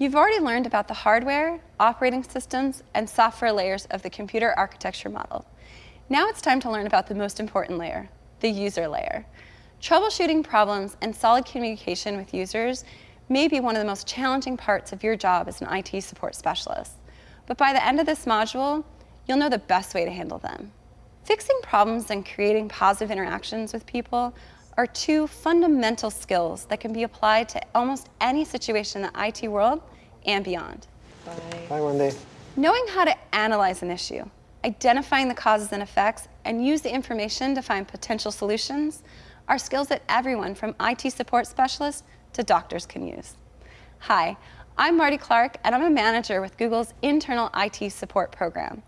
You've already learned about the hardware, operating systems, and software layers of the computer architecture model. Now it's time to learn about the most important layer, the user layer. Troubleshooting problems and solid communication with users may be one of the most challenging parts of your job as an IT support specialist. But by the end of this module, you'll know the best way to handle them. Fixing problems and creating positive interactions with people are two fundamental skills that can be applied to almost any situation in the IT world and beyond. Bye. Bye, Wendy. Knowing how to analyze an issue, identifying the causes and effects, and use the information to find potential solutions are skills that everyone from IT support specialists to doctors can use. Hi, I'm Marti Clark, and I'm a manager with Google's internal IT support program.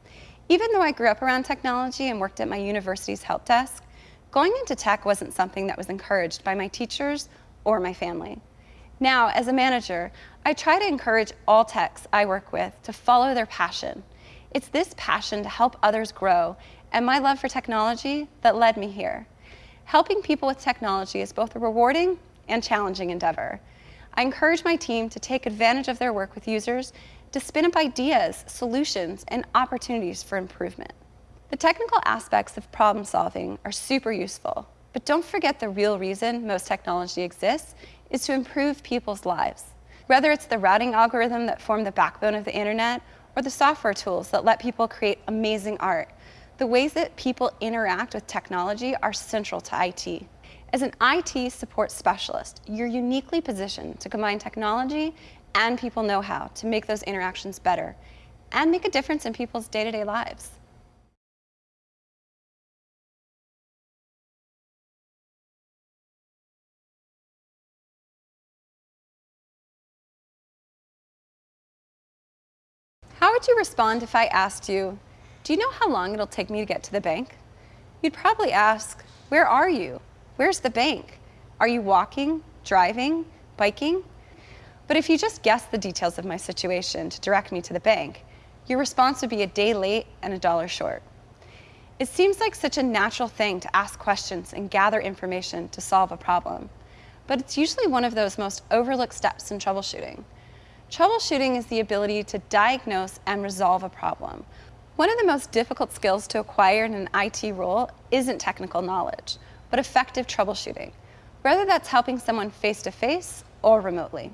Even though I grew up around technology and worked at my university's help desk, Going into tech wasn't something that was encouraged by my teachers or my family. Now, as a manager, I try to encourage all techs I work with to follow their passion. It's this passion to help others grow and my love for technology that led me here. Helping people with technology is both a rewarding and challenging endeavor. I encourage my team to take advantage of their work with users to spin up ideas, solutions, and opportunities for improvement. The technical aspects of problem solving are super useful, but don't forget the real reason most technology exists is to improve people's lives. Whether it's the routing algorithm that formed the backbone of the internet or the software tools that let people create amazing art, the ways that people interact with technology are central to IT. As an IT support specialist, you're uniquely positioned to combine technology and people know-how to make those interactions better and make a difference in people's day-to-day -day lives. How would you respond if I asked you, do you know how long it'll take me to get to the bank? You'd probably ask, where are you? Where's the bank? Are you walking, driving, biking? But if you just guessed the details of my situation to direct me to the bank, your response would be a day late and a dollar short. It seems like such a natural thing to ask questions and gather information to solve a problem, but it's usually one of those most overlooked steps in troubleshooting. Troubleshooting is the ability to diagnose and resolve a problem. One of the most difficult skills to acquire in an IT role isn't technical knowledge, but effective troubleshooting, whether that's helping someone face-to-face -face or remotely.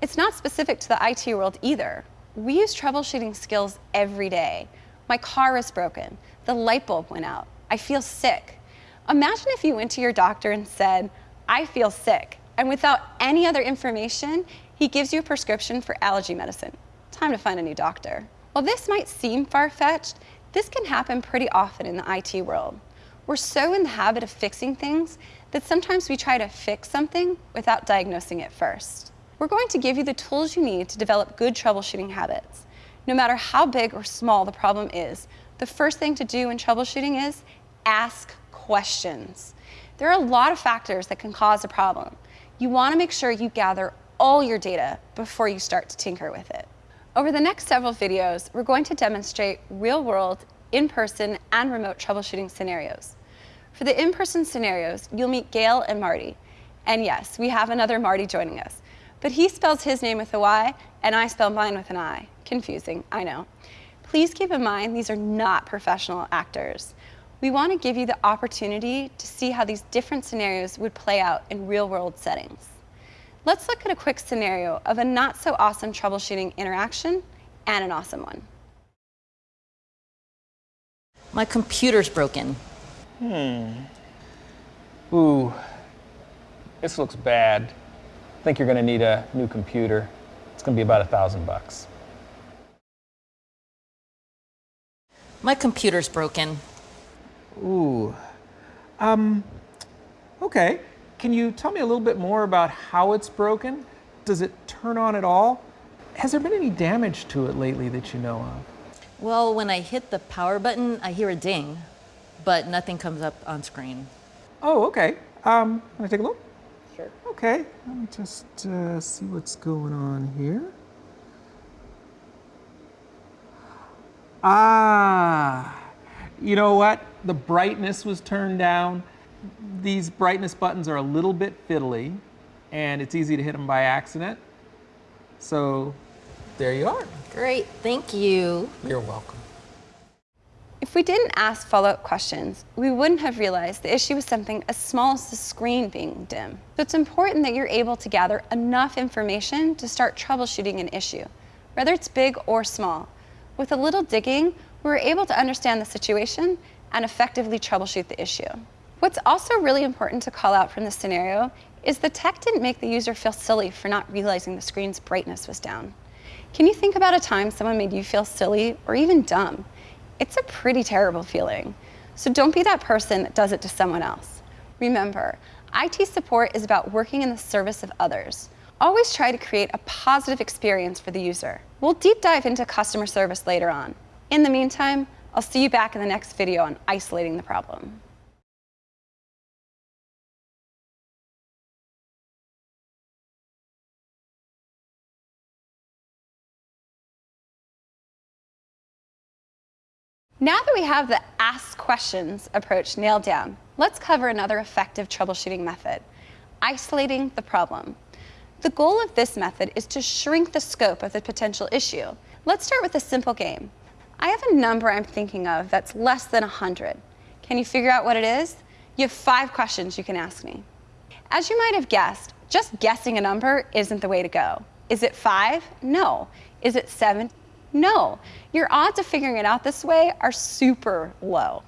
It's not specific to the IT world either. We use troubleshooting skills every day. My car is broken. The light bulb went out. I feel sick. Imagine if you went to your doctor and said, I feel sick, and without any other information, he gives you a prescription for allergy medicine. Time to find a new doctor. While this might seem far-fetched, this can happen pretty often in the IT world. We're so in the habit of fixing things that sometimes we try to fix something without diagnosing it first. We're going to give you the tools you need to develop good troubleshooting habits. No matter how big or small the problem is, the first thing to do in troubleshooting is ask questions. There are a lot of factors that can cause a problem. You want to make sure you gather all your data before you start to tinker with it. Over the next several videos, we're going to demonstrate real-world, in-person, and remote troubleshooting scenarios. For the in-person scenarios, you'll meet Gail and Marty. And yes, we have another Marty joining us. But he spells his name with a Y, and I spell mine with an I. Confusing, I know. Please keep in mind these are not professional actors. We want to give you the opportunity to see how these different scenarios would play out in real-world settings. Let's look at a quick scenario of a not so awesome troubleshooting interaction and an awesome one. My computer's broken. Hmm. Ooh, this looks bad. I think you're gonna need a new computer. It's gonna be about a thousand bucks. My computer's broken. Ooh. Um, okay. Can you tell me a little bit more about how it's broken? Does it turn on at all? Has there been any damage to it lately that you know of? Well, when I hit the power button, I hear a ding, but nothing comes up on screen. Oh, okay. Um, can I take a look? Sure. Okay, let me just uh, see what's going on here. Ah, you know what? The brightness was turned down these brightness buttons are a little bit fiddly and it's easy to hit them by accident. So there you are. Great, thank you. You're welcome. If we didn't ask follow-up questions, we wouldn't have realized the issue was something as small as the screen being dim. So it's important that you're able to gather enough information to start troubleshooting an issue, whether it's big or small. With a little digging, we were able to understand the situation and effectively troubleshoot the issue. What's also really important to call out from this scenario is the tech didn't make the user feel silly for not realizing the screen's brightness was down. Can you think about a time someone made you feel silly or even dumb? It's a pretty terrible feeling. So don't be that person that does it to someone else. Remember, IT support is about working in the service of others. Always try to create a positive experience for the user. We'll deep dive into customer service later on. In the meantime, I'll see you back in the next video on isolating the problem. Now that we have the ask questions approach nailed down, let's cover another effective troubleshooting method, isolating the problem. The goal of this method is to shrink the scope of the potential issue. Let's start with a simple game. I have a number I'm thinking of that's less than 100. Can you figure out what it is? You have five questions you can ask me. As you might have guessed, just guessing a number isn't the way to go. Is it five? No. Is it seven? No, your odds of figuring it out this way are super low.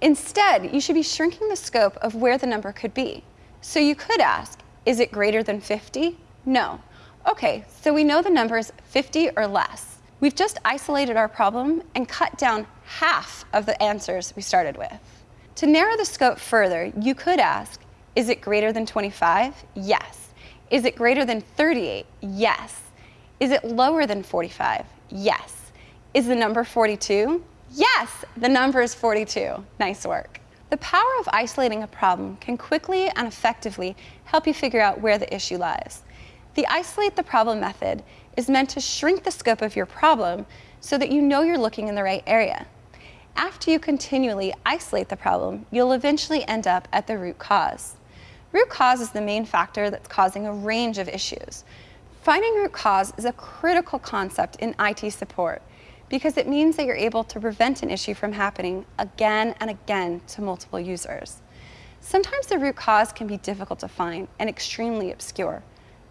Instead, you should be shrinking the scope of where the number could be. So you could ask, is it greater than 50? No. Okay, so we know the number is 50 or less. We've just isolated our problem and cut down half of the answers we started with. To narrow the scope further, you could ask, is it greater than 25? Yes. Is it greater than 38? Yes. Is it lower than 45? Yes. Is the number 42? Yes, the number is 42. Nice work. The power of isolating a problem can quickly and effectively help you figure out where the issue lies. The isolate the problem method is meant to shrink the scope of your problem so that you know you're looking in the right area. After you continually isolate the problem, you'll eventually end up at the root cause. Root cause is the main factor that's causing a range of issues, Finding root cause is a critical concept in IT support because it means that you're able to prevent an issue from happening again and again to multiple users. Sometimes the root cause can be difficult to find and extremely obscure.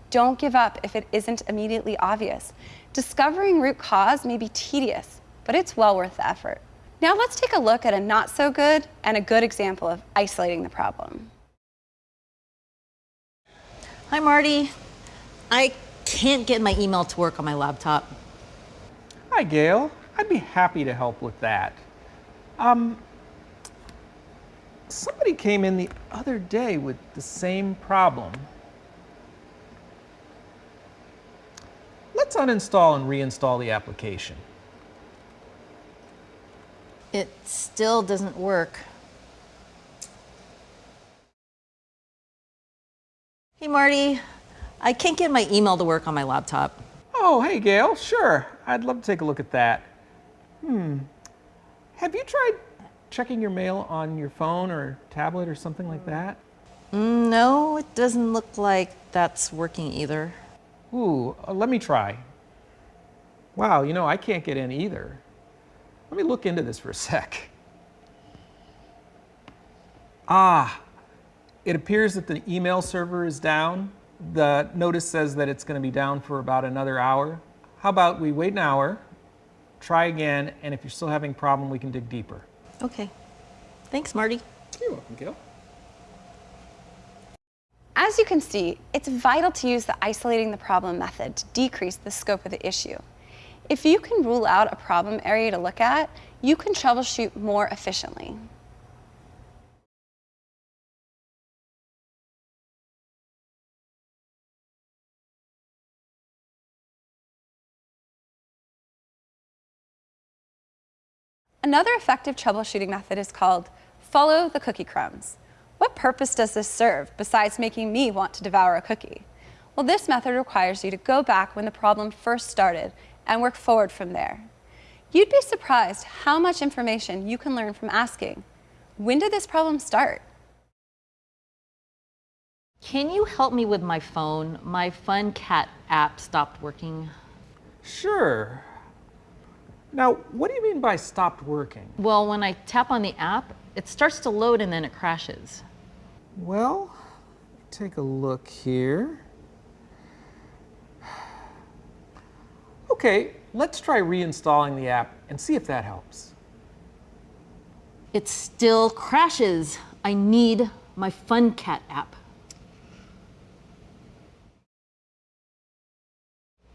Don't give up if it isn't immediately obvious. Discovering root cause may be tedious, but it's well worth the effort. Now let's take a look at a not so good and a good example of isolating the problem. Hi, Marty. I can't get my email to work on my laptop. Hi, Gail. I'd be happy to help with that. Um, somebody came in the other day with the same problem. Let's uninstall and reinstall the application. It still doesn't work. Hey, Marty. I can't get my email to work on my laptop. Oh, hey, Gail. Sure. I'd love to take a look at that. Hmm. Have you tried checking your mail on your phone or tablet or something like that? No, it doesn't look like that's working either. Ooh, uh, let me try. Wow, you know, I can't get in either. Let me look into this for a sec. Ah, it appears that the email server is down the notice says that it's going to be down for about another hour. How about we wait an hour, try again, and if you're still having a problem, we can dig deeper. Okay. Thanks, Marty. You're welcome, Gail. As you can see, it's vital to use the isolating the problem method to decrease the scope of the issue. If you can rule out a problem area to look at, you can troubleshoot more efficiently. Another effective troubleshooting method is called follow the cookie crumbs. What purpose does this serve besides making me want to devour a cookie? Well, this method requires you to go back when the problem first started and work forward from there. You'd be surprised how much information you can learn from asking, when did this problem start? Can you help me with my phone? My Fun Cat app stopped working. Sure. Now, what do you mean by stopped working? Well, when I tap on the app, it starts to load and then it crashes. Well, take a look here. Okay, let's try reinstalling the app and see if that helps. It still crashes. I need my Fun Cat app.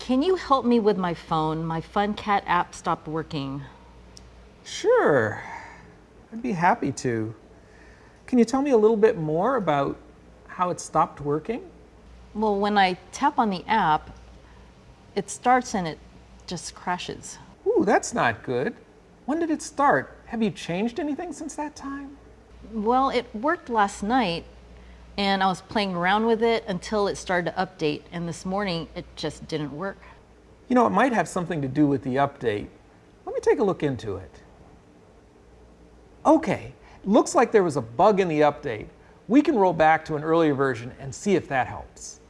Can you help me with my phone? My Fun Cat app stopped working. Sure, I'd be happy to. Can you tell me a little bit more about how it stopped working? Well, when I tap on the app, it starts and it just crashes. Ooh, that's not good. When did it start? Have you changed anything since that time? Well, it worked last night and I was playing around with it until it started to update and this morning it just didn't work. You know, it might have something to do with the update. Let me take a look into it. Okay, looks like there was a bug in the update. We can roll back to an earlier version and see if that helps.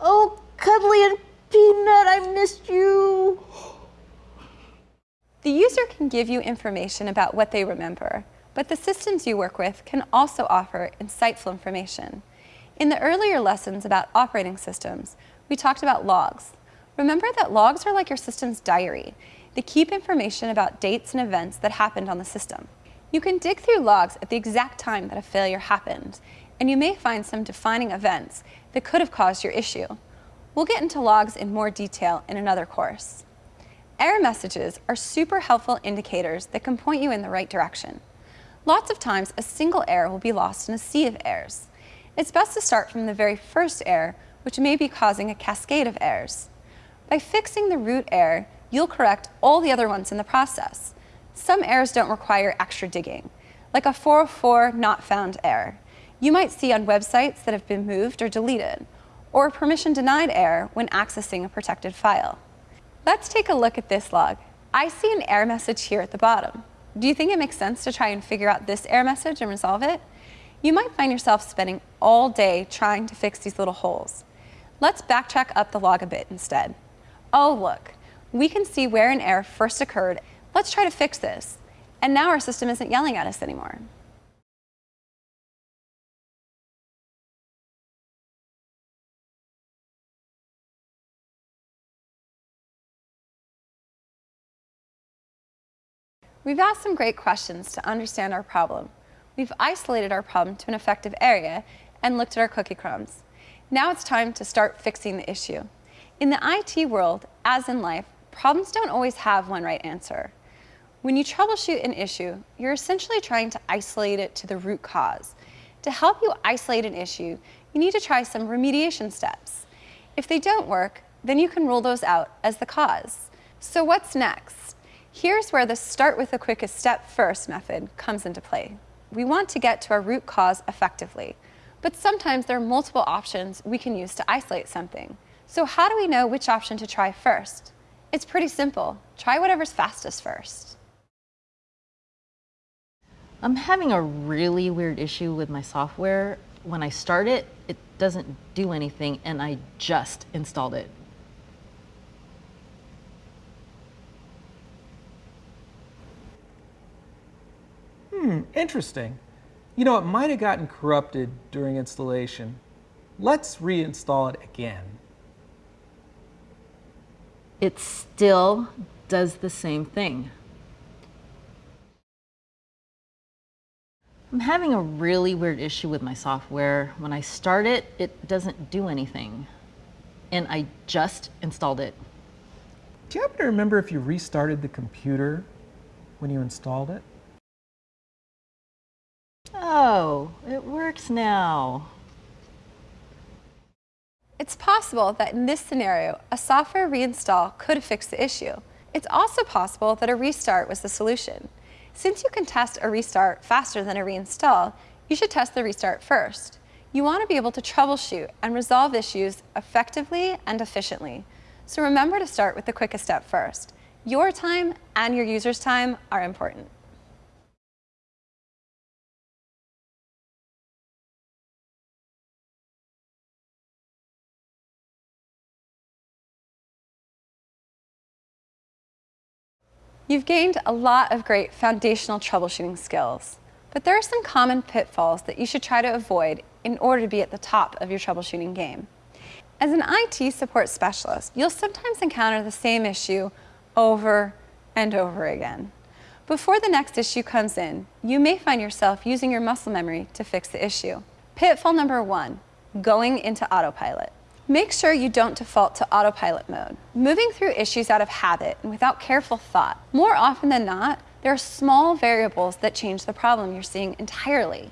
Oh, Cuddly and Peanut, I missed you. The user can give you information about what they remember, but the systems you work with can also offer insightful information. In the earlier lessons about operating systems, we talked about logs. Remember that logs are like your system's diary. They keep information about dates and events that happened on the system. You can dig through logs at the exact time that a failure happened, and you may find some defining events that could have caused your issue. We'll get into logs in more detail in another course. Error messages are super helpful indicators that can point you in the right direction. Lots of times, a single error will be lost in a sea of errors. It's best to start from the very first error, which may be causing a cascade of errors. By fixing the root error, you'll correct all the other ones in the process. Some errors don't require extra digging, like a 404 not found error. You might see on websites that have been moved or deleted, or a permission denied error when accessing a protected file. Let's take a look at this log. I see an error message here at the bottom. Do you think it makes sense to try and figure out this error message and resolve it? You might find yourself spending all day trying to fix these little holes. Let's backtrack up the log a bit instead. Oh look, we can see where an error first occurred. Let's try to fix this. And now our system isn't yelling at us anymore. We've asked some great questions to understand our problem. We've isolated our problem to an effective area and looked at our cookie crumbs. Now it's time to start fixing the issue. In the IT world, as in life, problems don't always have one right answer. When you troubleshoot an issue, you're essentially trying to isolate it to the root cause. To help you isolate an issue, you need to try some remediation steps. If they don't work, then you can rule those out as the cause. So what's next? Here's where the start with the quickest step first method comes into play. We want to get to our root cause effectively, but sometimes there are multiple options we can use to isolate something. So how do we know which option to try first? It's pretty simple. Try whatever's fastest first. I'm having a really weird issue with my software. When I start it, it doesn't do anything and I just installed it. Hmm, interesting. You know, it might have gotten corrupted during installation. Let's reinstall it again. It still does the same thing. I'm having a really weird issue with my software. When I start it, it doesn't do anything. And I just installed it. Do you happen to remember if you restarted the computer when you installed it? Oh, it works now. It's possible that in this scenario, a software reinstall could fix the issue. It's also possible that a restart was the solution. Since you can test a restart faster than a reinstall, you should test the restart first. You want to be able to troubleshoot and resolve issues effectively and efficiently. So remember to start with the quickest step first. Your time and your user's time are important. You've gained a lot of great foundational troubleshooting skills, but there are some common pitfalls that you should try to avoid in order to be at the top of your troubleshooting game. As an IT support specialist, you'll sometimes encounter the same issue over and over again. Before the next issue comes in, you may find yourself using your muscle memory to fix the issue. Pitfall number one, going into autopilot. Make sure you don't default to autopilot mode, moving through issues out of habit and without careful thought. More often than not, there are small variables that change the problem you're seeing entirely.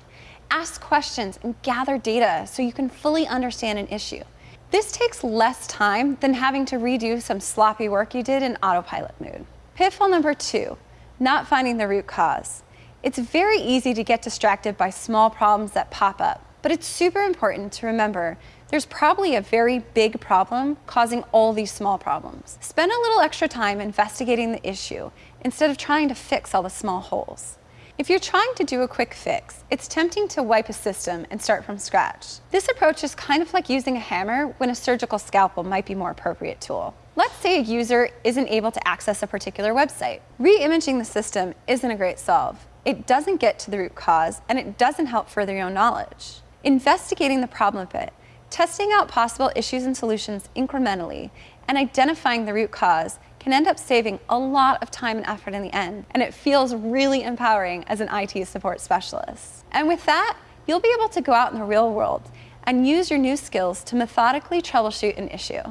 Ask questions and gather data so you can fully understand an issue. This takes less time than having to redo some sloppy work you did in autopilot mode. Pitfall number two, not finding the root cause. It's very easy to get distracted by small problems that pop up, but it's super important to remember there's probably a very big problem causing all these small problems. Spend a little extra time investigating the issue instead of trying to fix all the small holes. If you're trying to do a quick fix, it's tempting to wipe a system and start from scratch. This approach is kind of like using a hammer when a surgical scalpel might be more appropriate tool. Let's say a user isn't able to access a particular website. Re-imaging the system isn't a great solve. It doesn't get to the root cause, and it doesn't help further your knowledge. Investigating the problem a bit Testing out possible issues and solutions incrementally and identifying the root cause can end up saving a lot of time and effort in the end, and it feels really empowering as an IT support specialist. And with that, you'll be able to go out in the real world and use your new skills to methodically troubleshoot an issue.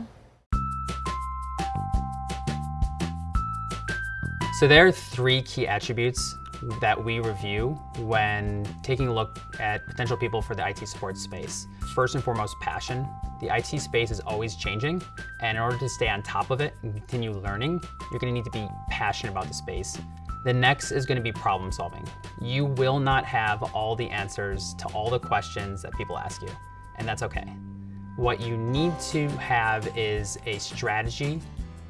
So there are three key attributes that we review when taking a look at potential people for the IT support space. First and foremost, passion. The IT space is always changing, and in order to stay on top of it and continue learning, you're gonna need to be passionate about the space. The next is gonna be problem solving. You will not have all the answers to all the questions that people ask you, and that's okay. What you need to have is a strategy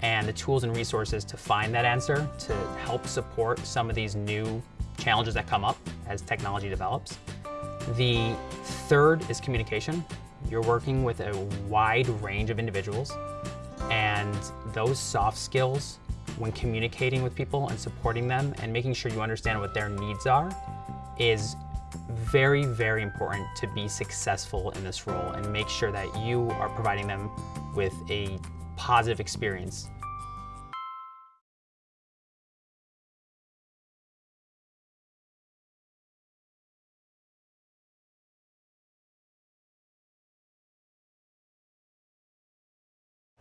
and the tools and resources to find that answer to help support some of these new challenges that come up as technology develops. The third is communication. You're working with a wide range of individuals and those soft skills when communicating with people and supporting them and making sure you understand what their needs are is very, very important to be successful in this role and make sure that you are providing them with a positive experience.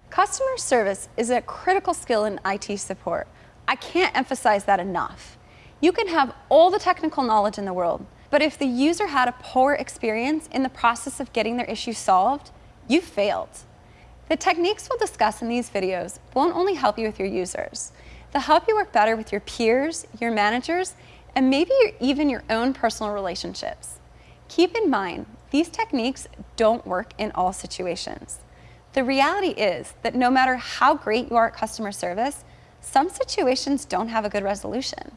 Customer service is a critical skill in IT support. I can't emphasize that enough. You can have all the technical knowledge in the world, but if the user had a poor experience in the process of getting their issue solved, you failed. The techniques we'll discuss in these videos won't only help you with your users, they'll help you work better with your peers, your managers, and maybe even your own personal relationships. Keep in mind, these techniques don't work in all situations. The reality is that no matter how great you are at customer service, some situations don't have a good resolution.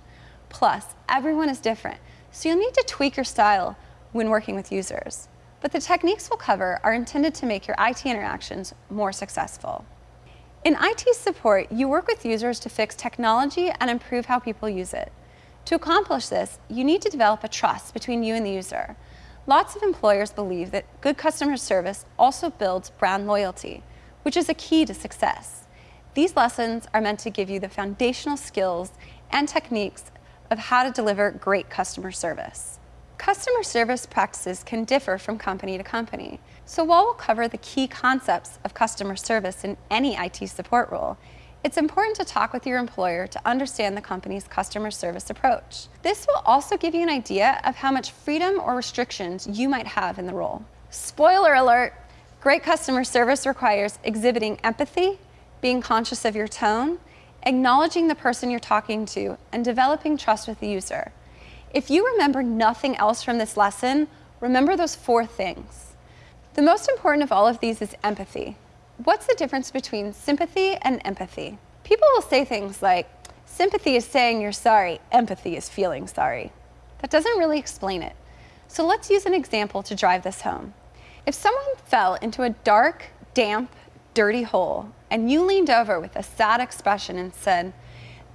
Plus, everyone is different, so you'll need to tweak your style when working with users but the techniques we'll cover are intended to make your IT interactions more successful. In IT support, you work with users to fix technology and improve how people use it. To accomplish this, you need to develop a trust between you and the user. Lots of employers believe that good customer service also builds brand loyalty, which is a key to success. These lessons are meant to give you the foundational skills and techniques of how to deliver great customer service. Customer service practices can differ from company to company. So while we'll cover the key concepts of customer service in any IT support role, it's important to talk with your employer to understand the company's customer service approach. This will also give you an idea of how much freedom or restrictions you might have in the role. Spoiler alert, great customer service requires exhibiting empathy, being conscious of your tone, acknowledging the person you're talking to, and developing trust with the user. If you remember nothing else from this lesson, remember those four things. The most important of all of these is empathy. What's the difference between sympathy and empathy? People will say things like, sympathy is saying you're sorry, empathy is feeling sorry. That doesn't really explain it. So let's use an example to drive this home. If someone fell into a dark, damp, dirty hole, and you leaned over with a sad expression and said,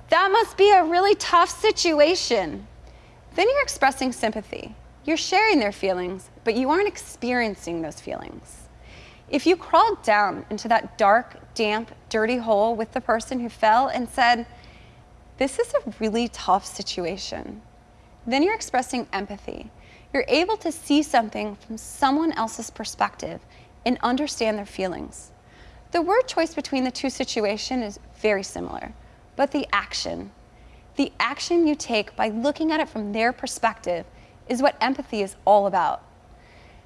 That must be a really tough situation. Then you're expressing sympathy. You're sharing their feelings, but you aren't experiencing those feelings. If you crawled down into that dark, damp, dirty hole with the person who fell and said, This is a really tough situation, then you're expressing empathy. You're able to see something from someone else's perspective and understand their feelings. The word choice between the two situations is very similar, but the action, the action you take by looking at it from their perspective is what empathy is all about.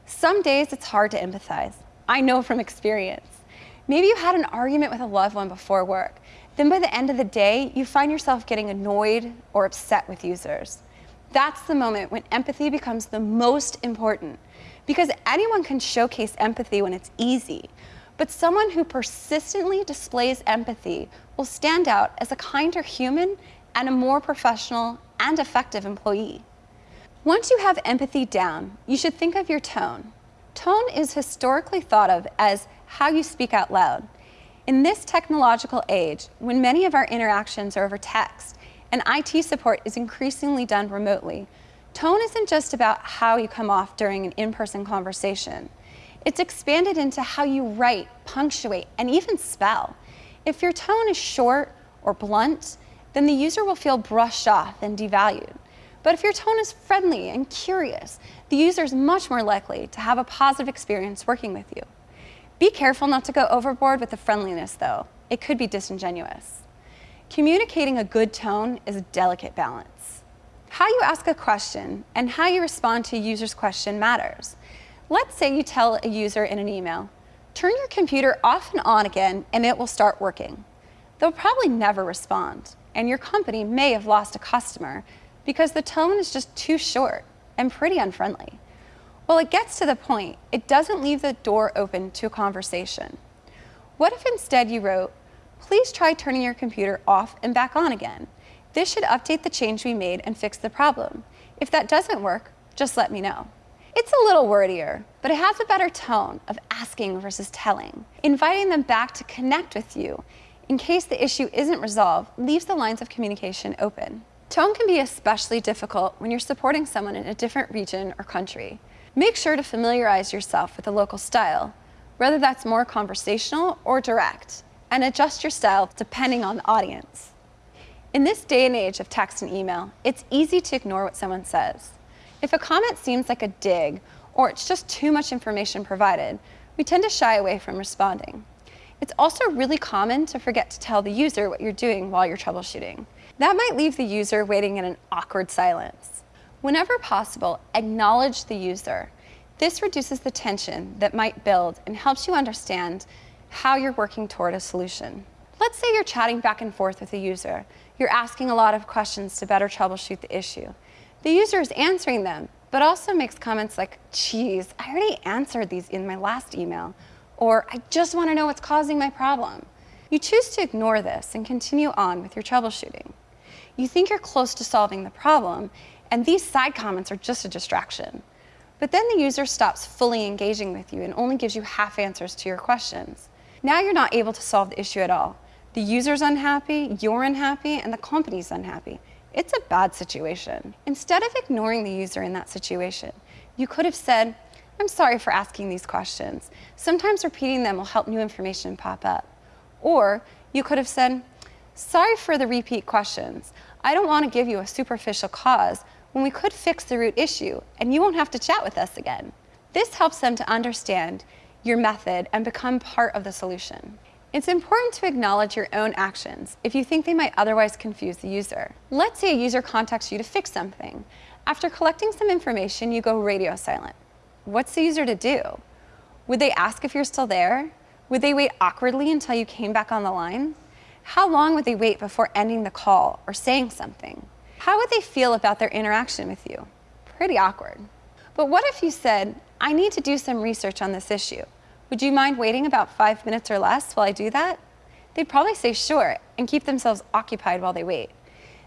Some days it's hard to empathize. I know from experience. Maybe you had an argument with a loved one before work. Then by the end of the day, you find yourself getting annoyed or upset with users. That's the moment when empathy becomes the most important because anyone can showcase empathy when it's easy. But someone who persistently displays empathy will stand out as a kinder human and a more professional and effective employee. Once you have empathy down, you should think of your tone. Tone is historically thought of as how you speak out loud. In this technological age, when many of our interactions are over text and IT support is increasingly done remotely, tone isn't just about how you come off during an in-person conversation. It's expanded into how you write, punctuate, and even spell. If your tone is short or blunt, then the user will feel brushed off and devalued. But if your tone is friendly and curious, the user is much more likely to have a positive experience working with you. Be careful not to go overboard with the friendliness though. It could be disingenuous. Communicating a good tone is a delicate balance. How you ask a question and how you respond to a user's question matters. Let's say you tell a user in an email, turn your computer off and on again and it will start working. They'll probably never respond and your company may have lost a customer because the tone is just too short and pretty unfriendly. Well, it gets to the point, it doesn't leave the door open to a conversation. What if instead you wrote, please try turning your computer off and back on again. This should update the change we made and fix the problem. If that doesn't work, just let me know. It's a little wordier, but it has a better tone of asking versus telling. Inviting them back to connect with you in case the issue isn't resolved leaves the lines of communication open. Tone can be especially difficult when you're supporting someone in a different region or country. Make sure to familiarize yourself with the local style, whether that's more conversational or direct, and adjust your style depending on the audience. In this day and age of text and email, it's easy to ignore what someone says. If a comment seems like a dig or it's just too much information provided, we tend to shy away from responding. It's also really common to forget to tell the user what you're doing while you're troubleshooting. That might leave the user waiting in an awkward silence. Whenever possible, acknowledge the user. This reduces the tension that might build and helps you understand how you're working toward a solution. Let's say you're chatting back and forth with a user. You're asking a lot of questions to better troubleshoot the issue. The user is answering them, but also makes comments like, geez, I already answered these in my last email, or I just want to know what's causing my problem. You choose to ignore this and continue on with your troubleshooting you think you're close to solving the problem, and these side comments are just a distraction. But then the user stops fully engaging with you and only gives you half answers to your questions. Now you're not able to solve the issue at all. The user's unhappy, you're unhappy, and the company's unhappy. It's a bad situation. Instead of ignoring the user in that situation, you could have said, I'm sorry for asking these questions. Sometimes repeating them will help new information pop up. Or you could have said, Sorry for the repeat questions. I don't want to give you a superficial cause when we could fix the root issue and you won't have to chat with us again. This helps them to understand your method and become part of the solution. It's important to acknowledge your own actions if you think they might otherwise confuse the user. Let's say a user contacts you to fix something. After collecting some information, you go radio silent. What's the user to do? Would they ask if you're still there? Would they wait awkwardly until you came back on the line? How long would they wait before ending the call or saying something? How would they feel about their interaction with you? Pretty awkward. But what if you said, I need to do some research on this issue. Would you mind waiting about five minutes or less while I do that? They'd probably say sure and keep themselves occupied while they wait.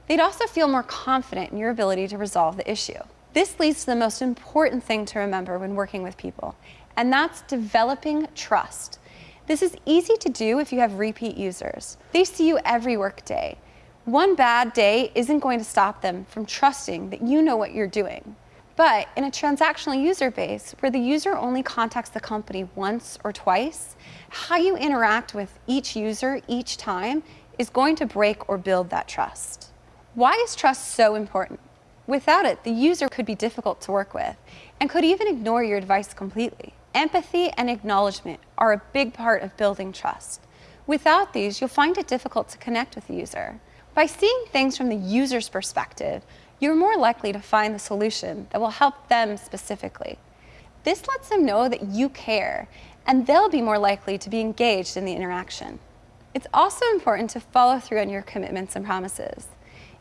They'd also feel more confident in your ability to resolve the issue. This leads to the most important thing to remember when working with people, and that's developing trust. This is easy to do if you have repeat users. They see you every workday. One bad day isn't going to stop them from trusting that you know what you're doing. But in a transactional user base where the user only contacts the company once or twice, how you interact with each user each time is going to break or build that trust. Why is trust so important? Without it, the user could be difficult to work with and could even ignore your advice completely. Empathy and acknowledgement are a big part of building trust. Without these, you'll find it difficult to connect with the user. By seeing things from the user's perspective, you're more likely to find the solution that will help them specifically. This lets them know that you care, and they'll be more likely to be engaged in the interaction. It's also important to follow through on your commitments and promises.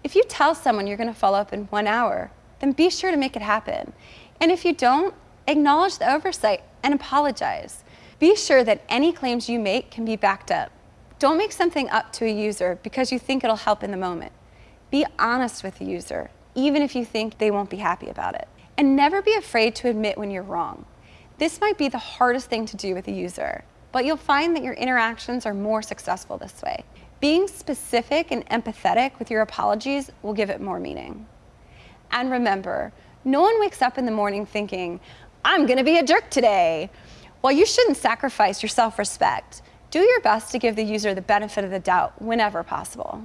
If you tell someone you're going to follow up in one hour, then be sure to make it happen. And if you don't, acknowledge the oversight and apologize. Be sure that any claims you make can be backed up. Don't make something up to a user because you think it'll help in the moment. Be honest with the user, even if you think they won't be happy about it. And never be afraid to admit when you're wrong. This might be the hardest thing to do with a user, but you'll find that your interactions are more successful this way. Being specific and empathetic with your apologies will give it more meaning. And remember, no one wakes up in the morning thinking, I'm gonna be a jerk today. While you shouldn't sacrifice your self-respect, do your best to give the user the benefit of the doubt whenever possible.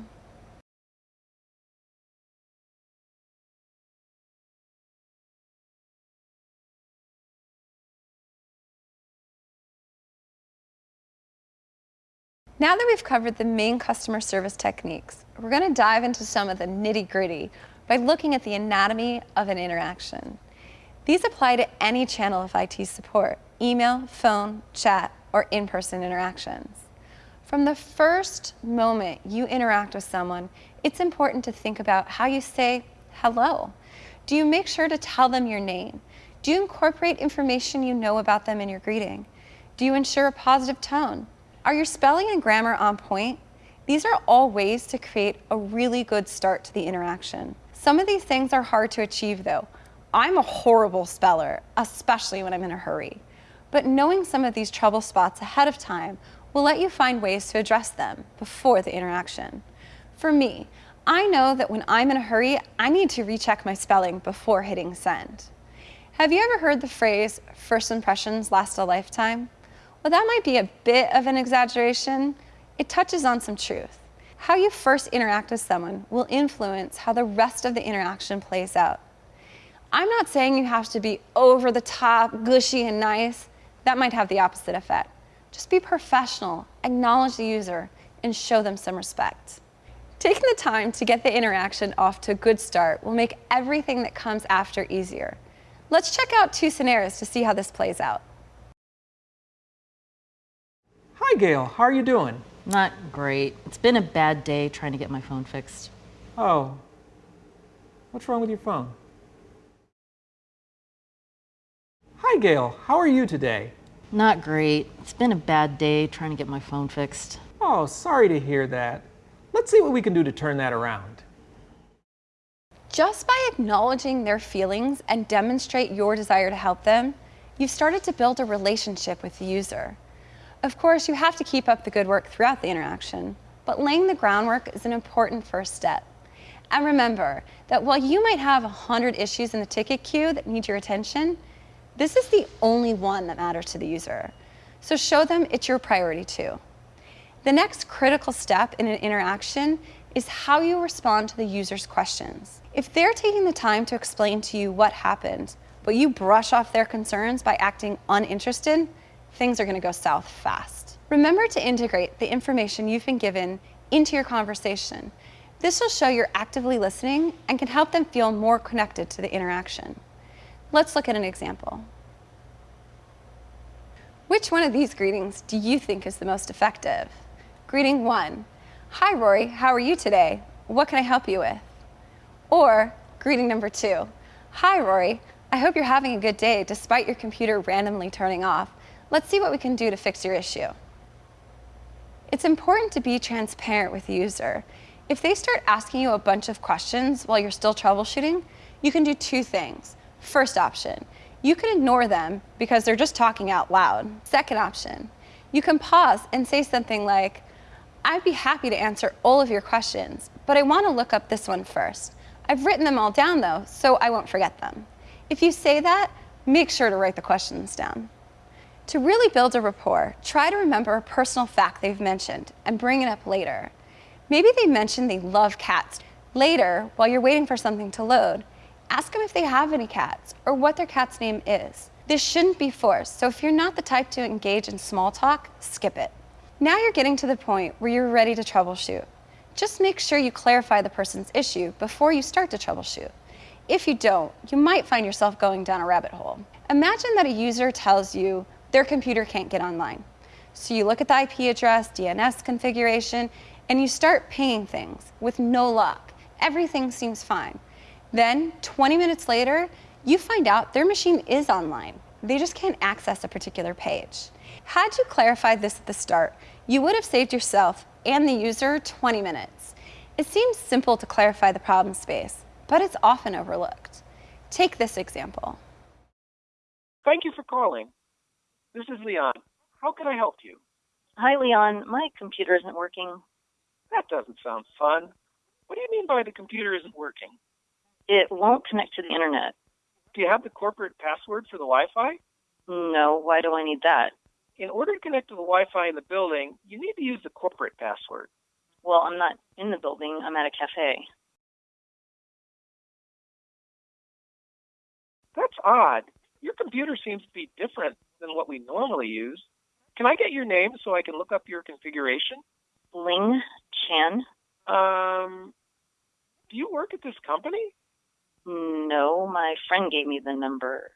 Now that we've covered the main customer service techniques, we're going to dive into some of the nitty gritty by looking at the anatomy of an interaction. These apply to any channel of IT support, email, phone, chat, or in-person interactions. From the first moment you interact with someone, it's important to think about how you say hello. Do you make sure to tell them your name? Do you incorporate information you know about them in your greeting? Do you ensure a positive tone? Are your spelling and grammar on point? These are all ways to create a really good start to the interaction. Some of these things are hard to achieve though. I'm a horrible speller, especially when I'm in a hurry. But knowing some of these trouble spots ahead of time will let you find ways to address them before the interaction. For me, I know that when I'm in a hurry, I need to recheck my spelling before hitting send. Have you ever heard the phrase, first impressions last a lifetime? While that might be a bit of an exaggeration, it touches on some truth. How you first interact with someone will influence how the rest of the interaction plays out. I'm not saying you have to be over the top, gushy, and nice. That might have the opposite effect. Just be professional, acknowledge the user, and show them some respect. Taking the time to get the interaction off to a good start will make everything that comes after easier. Let's check out two scenarios to see how this plays out. Hi, Gail. How are you doing? Not great. It's been a bad day trying to get my phone fixed. Oh, what's wrong with your phone? Hi, Gail. How are you today? Not great. It's been a bad day trying to get my phone fixed. Oh, sorry to hear that. Let's see what we can do to turn that around. Just by acknowledging their feelings and demonstrate your desire to help them, you've started to build a relationship with the user. Of course, you have to keep up the good work throughout the interaction, but laying the groundwork is an important first step. And remember that while you might have 100 issues in the ticket queue that need your attention, this is the only one that matters to the user. So show them it's your priority too. The next critical step in an interaction is how you respond to the user's questions. If they're taking the time to explain to you what happened, but you brush off their concerns by acting uninterested, things are going to go south fast. Remember to integrate the information you've been given into your conversation. This will show you're actively listening and can help them feel more connected to the interaction. Let's look at an example. Which one of these greetings do you think is the most effective? Greeting one, Hi Rory, how are you today? What can I help you with? Or greeting number two, Hi Rory, I hope you're having a good day despite your computer randomly turning off. Let's see what we can do to fix your issue. It's important to be transparent with the user. If they start asking you a bunch of questions while you're still troubleshooting, you can do two things. First option, you can ignore them because they're just talking out loud. Second option, you can pause and say something like, I'd be happy to answer all of your questions, but I want to look up this one first. I've written them all down though, so I won't forget them. If you say that, make sure to write the questions down. To really build a rapport, try to remember a personal fact they've mentioned and bring it up later. Maybe they mentioned they love cats. Later, while you're waiting for something to load, ask them if they have any cats or what their cat's name is. This shouldn't be forced, so if you're not the type to engage in small talk, skip it. Now you're getting to the point where you're ready to troubleshoot. Just make sure you clarify the person's issue before you start to troubleshoot. If you don't, you might find yourself going down a rabbit hole. Imagine that a user tells you their computer can't get online. So you look at the IP address, DNS configuration, and you start pinging things with no luck. Everything seems fine. Then, 20 minutes later, you find out their machine is online. They just can't access a particular page. Had you clarified this at the start, you would have saved yourself and the user 20 minutes. It seems simple to clarify the problem space, but it's often overlooked. Take this example. Thank you for calling. This is Leon. How can I help you? Hi, Leon. My computer isn't working. That doesn't sound fun. What do you mean by the computer isn't working? It won't connect to the internet. Do you have the corporate password for the Wi-Fi? No, why do I need that? In order to connect to the Wi-Fi in the building, you need to use the corporate password. Well, I'm not in the building. I'm at a cafe. That's odd. Your computer seems to be different than what we normally use. Can I get your name so I can look up your configuration? Ling Chen. Um, do you work at this company? No, my friend gave me the number.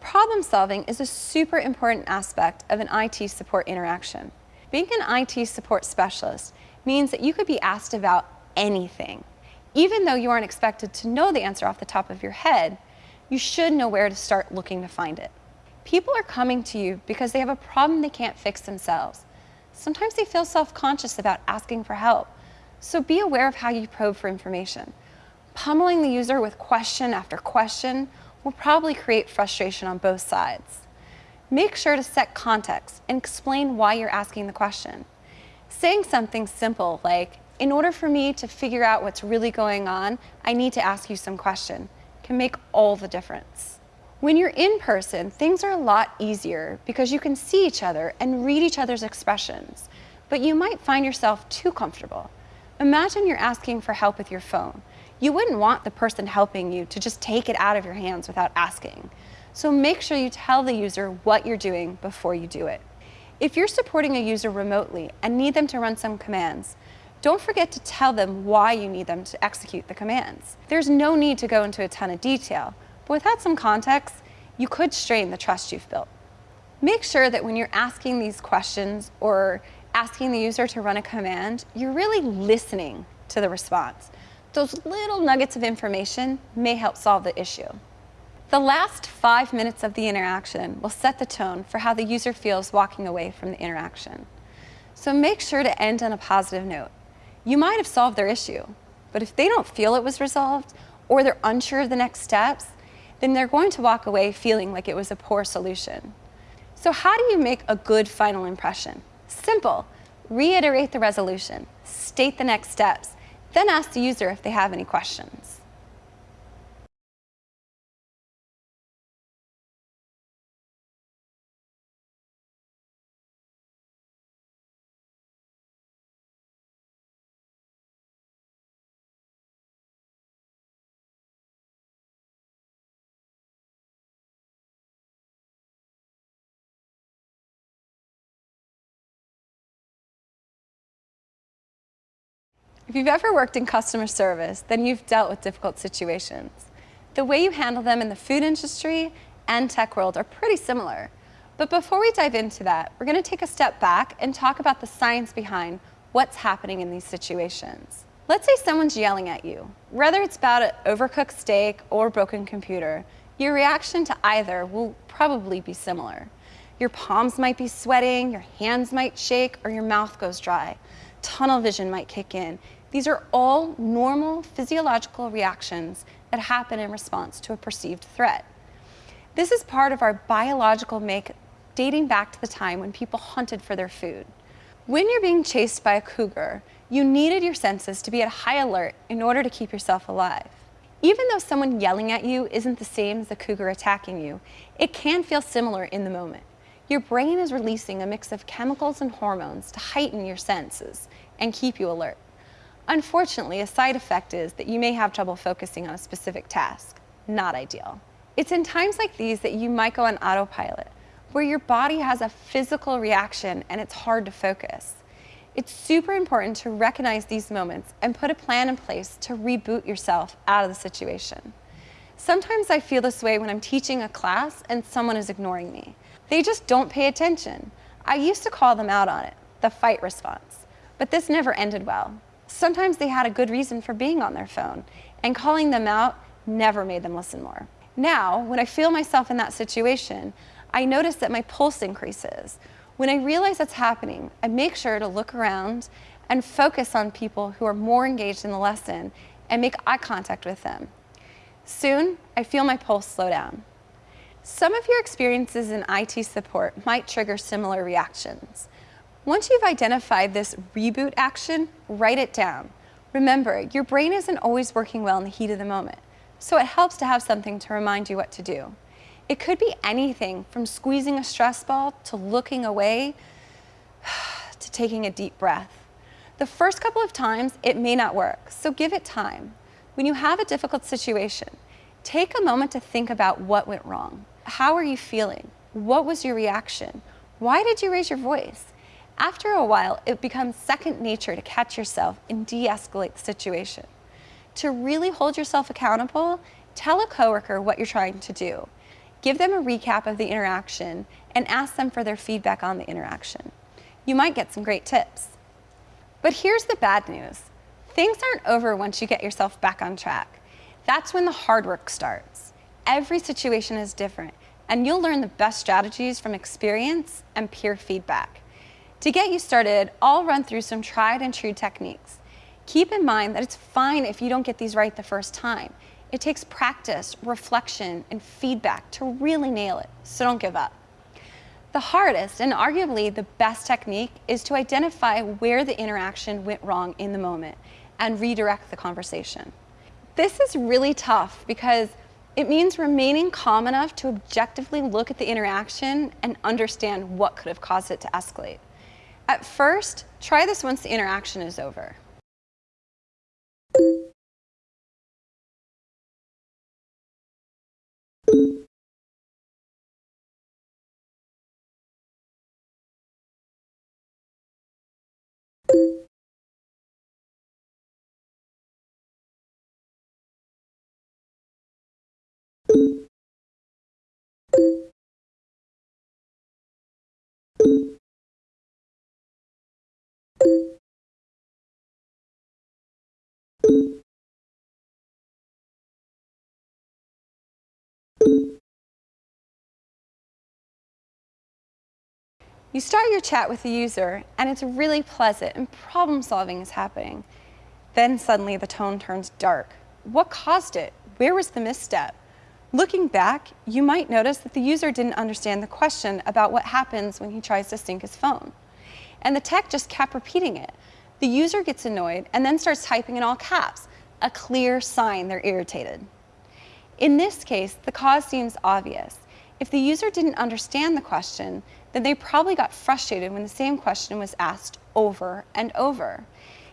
Problem solving is a super important aspect of an IT support interaction. Being an IT support specialist means that you could be asked about anything. Even though you aren't expected to know the answer off the top of your head, you should know where to start looking to find it. People are coming to you because they have a problem they can't fix themselves. Sometimes they feel self-conscious about asking for help, so be aware of how you probe for information. Pummeling the user with question after question will probably create frustration on both sides. Make sure to set context and explain why you're asking the question. Saying something simple like, in order for me to figure out what's really going on, I need to ask you some question, can make all the difference. When you're in person, things are a lot easier because you can see each other and read each other's expressions, but you might find yourself too comfortable. Imagine you're asking for help with your phone. You wouldn't want the person helping you to just take it out of your hands without asking. So make sure you tell the user what you're doing before you do it. If you're supporting a user remotely and need them to run some commands, don't forget to tell them why you need them to execute the commands. There's no need to go into a ton of detail, but without some context, you could strain the trust you've built. Make sure that when you're asking these questions or asking the user to run a command, you're really listening to the response. Those little nuggets of information may help solve the issue. The last five minutes of the interaction will set the tone for how the user feels walking away from the interaction. So make sure to end on a positive note. You might have solved their issue, but if they don't feel it was resolved or they're unsure of the next steps, then they're going to walk away feeling like it was a poor solution. So how do you make a good final impression? Simple. Reiterate the resolution, state the next steps, then ask the user if they have any questions. If you've ever worked in customer service, then you've dealt with difficult situations. The way you handle them in the food industry and tech world are pretty similar. But before we dive into that, we're going to take a step back and talk about the science behind what's happening in these situations. Let's say someone's yelling at you. Whether it's about an overcooked steak or broken computer, your reaction to either will probably be similar. Your palms might be sweating, your hands might shake, or your mouth goes dry. Tunnel vision might kick in, these are all normal physiological reactions that happen in response to a perceived threat. This is part of our biological make dating back to the time when people hunted for their food. When you're being chased by a cougar, you needed your senses to be at high alert in order to keep yourself alive. Even though someone yelling at you isn't the same as the cougar attacking you, it can feel similar in the moment. Your brain is releasing a mix of chemicals and hormones to heighten your senses and keep you alert. Unfortunately, a side effect is that you may have trouble focusing on a specific task. Not ideal. It's in times like these that you might go on autopilot, where your body has a physical reaction and it's hard to focus. It's super important to recognize these moments and put a plan in place to reboot yourself out of the situation. Sometimes I feel this way when I'm teaching a class and someone is ignoring me. They just don't pay attention. I used to call them out on it, the fight response, but this never ended well. Sometimes they had a good reason for being on their phone, and calling them out never made them listen more. Now, when I feel myself in that situation, I notice that my pulse increases. When I realize that's happening, I make sure to look around and focus on people who are more engaged in the lesson and make eye contact with them. Soon, I feel my pulse slow down. Some of your experiences in IT support might trigger similar reactions. Once you've identified this reboot action, write it down. Remember, your brain isn't always working well in the heat of the moment, so it helps to have something to remind you what to do. It could be anything from squeezing a stress ball to looking away to taking a deep breath. The first couple of times, it may not work, so give it time. When you have a difficult situation, take a moment to think about what went wrong. How are you feeling? What was your reaction? Why did you raise your voice? After a while, it becomes second nature to catch yourself and de-escalate the situation. To really hold yourself accountable, tell a coworker what you're trying to do. Give them a recap of the interaction and ask them for their feedback on the interaction. You might get some great tips. But here's the bad news. Things aren't over once you get yourself back on track. That's when the hard work starts. Every situation is different, and you'll learn the best strategies from experience and peer feedback. To get you started, I'll run through some tried and true techniques. Keep in mind that it's fine if you don't get these right the first time. It takes practice, reflection, and feedback to really nail it, so don't give up. The hardest and arguably the best technique is to identify where the interaction went wrong in the moment and redirect the conversation. This is really tough because it means remaining calm enough to objectively look at the interaction and understand what could have caused it to escalate. At first, try this once the interaction is over. You start your chat with the user and it's really pleasant and problem solving is happening. Then suddenly the tone turns dark. What caused it? Where was the misstep? Looking back, you might notice that the user didn't understand the question about what happens when he tries to sync his phone. And the tech just kept repeating it. The user gets annoyed and then starts typing in all caps, a clear sign they're irritated. In this case, the cause seems obvious. If the user didn't understand the question, then they probably got frustrated when the same question was asked over and over.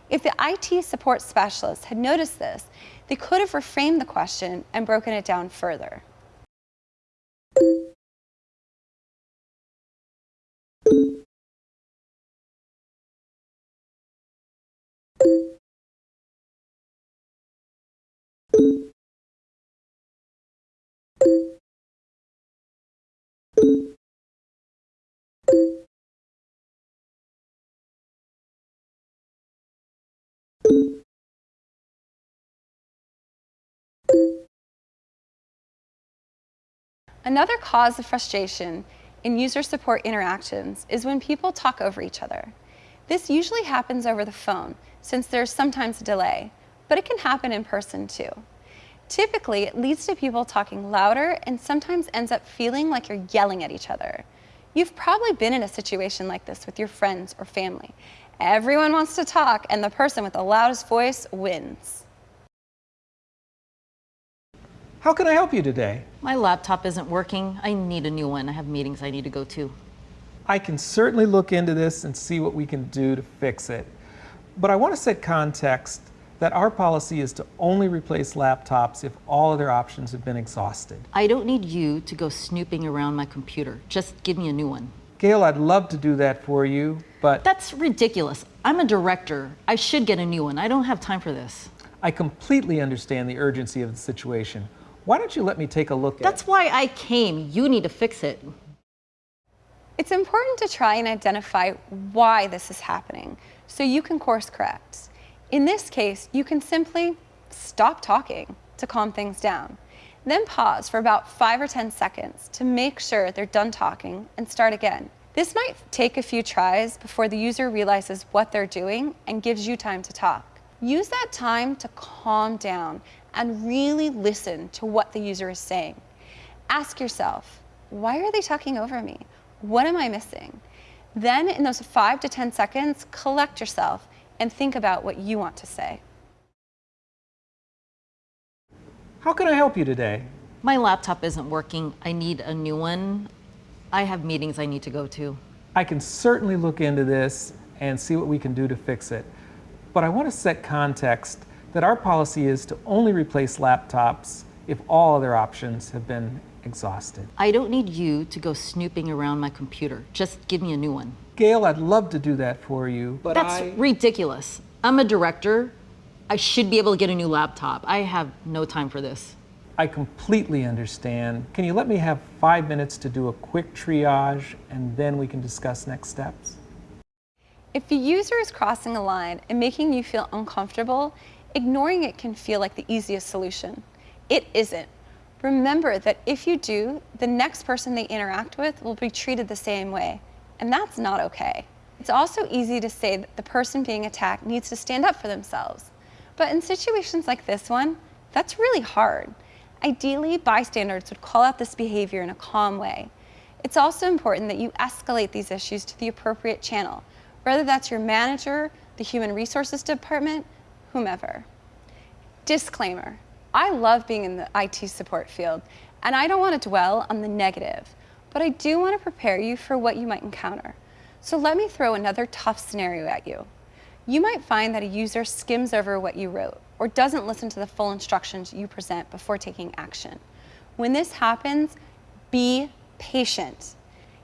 If the IT support specialist had noticed this, they could have reframed the question and broken it down further. Another cause of frustration in user support interactions is when people talk over each other. This usually happens over the phone, since there's sometimes a delay, but it can happen in person too. Typically, it leads to people talking louder and sometimes ends up feeling like you're yelling at each other. You've probably been in a situation like this with your friends or family. Everyone wants to talk, and the person with the loudest voice wins. How can I help you today? My laptop isn't working. I need a new one. I have meetings I need to go to. I can certainly look into this and see what we can do to fix it. But I want to set context that our policy is to only replace laptops if all other options have been exhausted. I don't need you to go snooping around my computer. Just give me a new one. Gail, I'd love to do that for you, but That's ridiculous. I'm a director. I should get a new one. I don't have time for this. I completely understand the urgency of the situation. Why don't you let me take a look at That's why I came. You need to fix it. It's important to try and identify why this is happening so you can course correct. In this case, you can simply stop talking to calm things down. Then pause for about five or 10 seconds to make sure they're done talking and start again. This might take a few tries before the user realizes what they're doing and gives you time to talk. Use that time to calm down and really listen to what the user is saying. Ask yourself, why are they talking over me? What am I missing? Then in those five to 10 seconds, collect yourself and think about what you want to say. How can I help you today? My laptop isn't working. I need a new one. I have meetings I need to go to. I can certainly look into this and see what we can do to fix it. But I want to set context that our policy is to only replace laptops if all other options have been exhausted. I don't need you to go snooping around my computer. Just give me a new one. Gail, I'd love to do that for you, but That's I... ridiculous. I'm a director. I should be able to get a new laptop. I have no time for this. I completely understand. Can you let me have five minutes to do a quick triage and then we can discuss next steps? If the user is crossing a line and making you feel uncomfortable, ignoring it can feel like the easiest solution. It isn't. Remember that if you do, the next person they interact with will be treated the same way, and that's not okay. It's also easy to say that the person being attacked needs to stand up for themselves. But in situations like this one, that's really hard. Ideally, bystanders would call out this behavior in a calm way. It's also important that you escalate these issues to the appropriate channel, whether that's your manager, the human resources department, whomever. Disclaimer, I love being in the IT support field, and I don't want to dwell on the negative, but I do want to prepare you for what you might encounter. So let me throw another tough scenario at you. You might find that a user skims over what you wrote or doesn't listen to the full instructions you present before taking action. When this happens, be patient.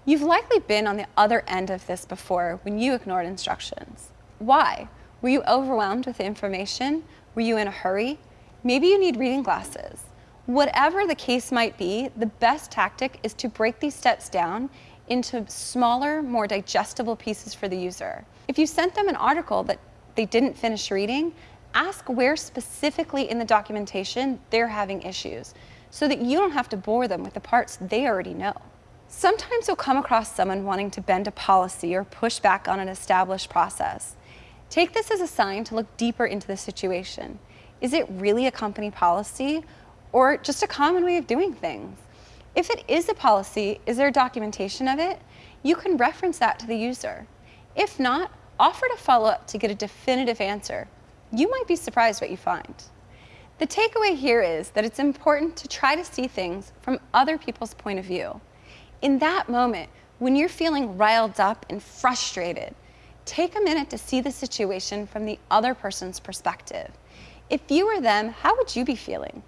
You've likely been on the other end of this before when you ignored instructions. Why? Were you overwhelmed with information? Were you in a hurry? Maybe you need reading glasses. Whatever the case might be, the best tactic is to break these steps down into smaller, more digestible pieces for the user. If you sent them an article that they didn't finish reading, ask where specifically in the documentation they're having issues so that you don't have to bore them with the parts they already know. Sometimes you'll come across someone wanting to bend a policy or push back on an established process. Take this as a sign to look deeper into the situation. Is it really a company policy or just a common way of doing things? If it is a policy, is there documentation of it? You can reference that to the user. If not, offer to follow up to get a definitive answer. You might be surprised what you find. The takeaway here is that it's important to try to see things from other people's point of view. In that moment, when you're feeling riled up and frustrated, take a minute to see the situation from the other person's perspective. If you were them, how would you be feeling?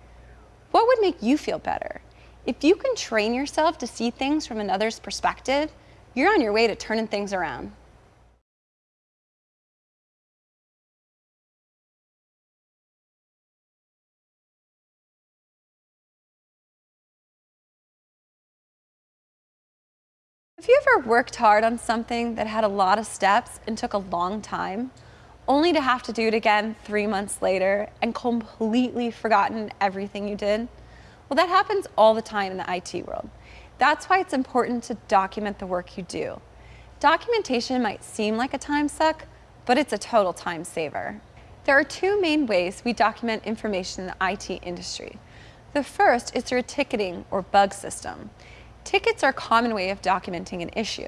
What would make you feel better? If you can train yourself to see things from another's perspective, you're on your way to turning things around. Have you ever worked hard on something that had a lot of steps and took a long time, only to have to do it again three months later and completely forgotten everything you did? Well, that happens all the time in the IT world. That's why it's important to document the work you do. Documentation might seem like a time suck, but it's a total time saver. There are two main ways we document information in the IT industry. The first is through a ticketing or bug system. Tickets are a common way of documenting an issue.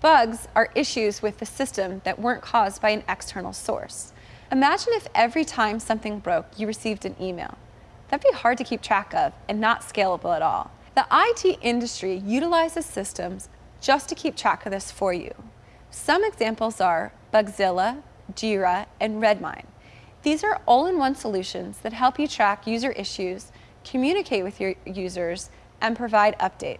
Bugs are issues with the system that weren't caused by an external source. Imagine if every time something broke, you received an email. That'd be hard to keep track of and not scalable at all. The IT industry utilizes systems just to keep track of this for you. Some examples are Bugzilla, Jira, and Redmine. These are all-in-one solutions that help you track user issues, communicate with your users, and provide updates.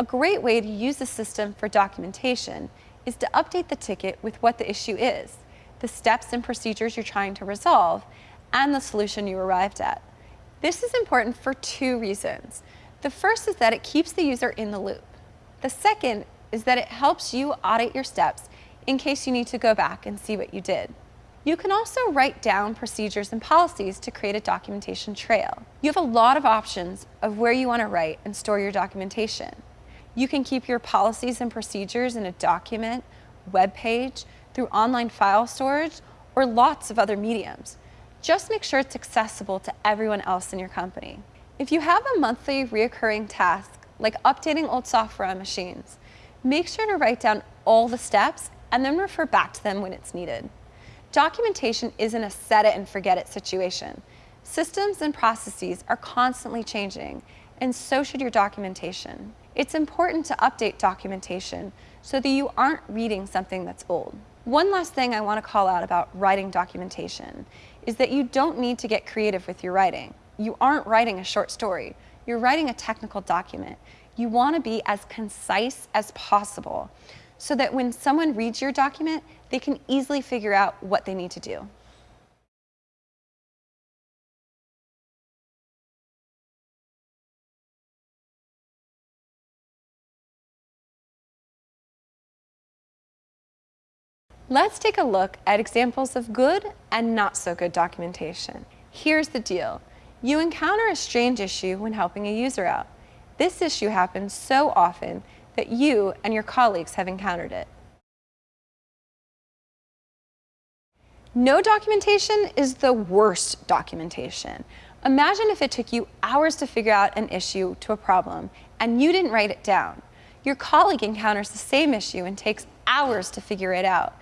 A great way to use the system for documentation is to update the ticket with what the issue is, the steps and procedures you're trying to resolve, and the solution you arrived at. This is important for two reasons. The first is that it keeps the user in the loop. The second is that it helps you audit your steps in case you need to go back and see what you did. You can also write down procedures and policies to create a documentation trail. You have a lot of options of where you want to write and store your documentation. You can keep your policies and procedures in a document, web page, through online file storage, or lots of other mediums. Just make sure it's accessible to everyone else in your company. If you have a monthly reoccurring task, like updating old software on machines, make sure to write down all the steps and then refer back to them when it's needed. Documentation isn't a set it and forget it situation. Systems and processes are constantly changing, and so should your documentation. It's important to update documentation so that you aren't reading something that's old. One last thing I want to call out about writing documentation is that you don't need to get creative with your writing. You aren't writing a short story. You're writing a technical document. You want to be as concise as possible so that when someone reads your document, they can easily figure out what they need to do. Let's take a look at examples of good and not so good documentation. Here's the deal. You encounter a strange issue when helping a user out. This issue happens so often that you and your colleagues have encountered it. No documentation is the worst documentation. Imagine if it took you hours to figure out an issue to a problem and you didn't write it down. Your colleague encounters the same issue and takes hours to figure it out.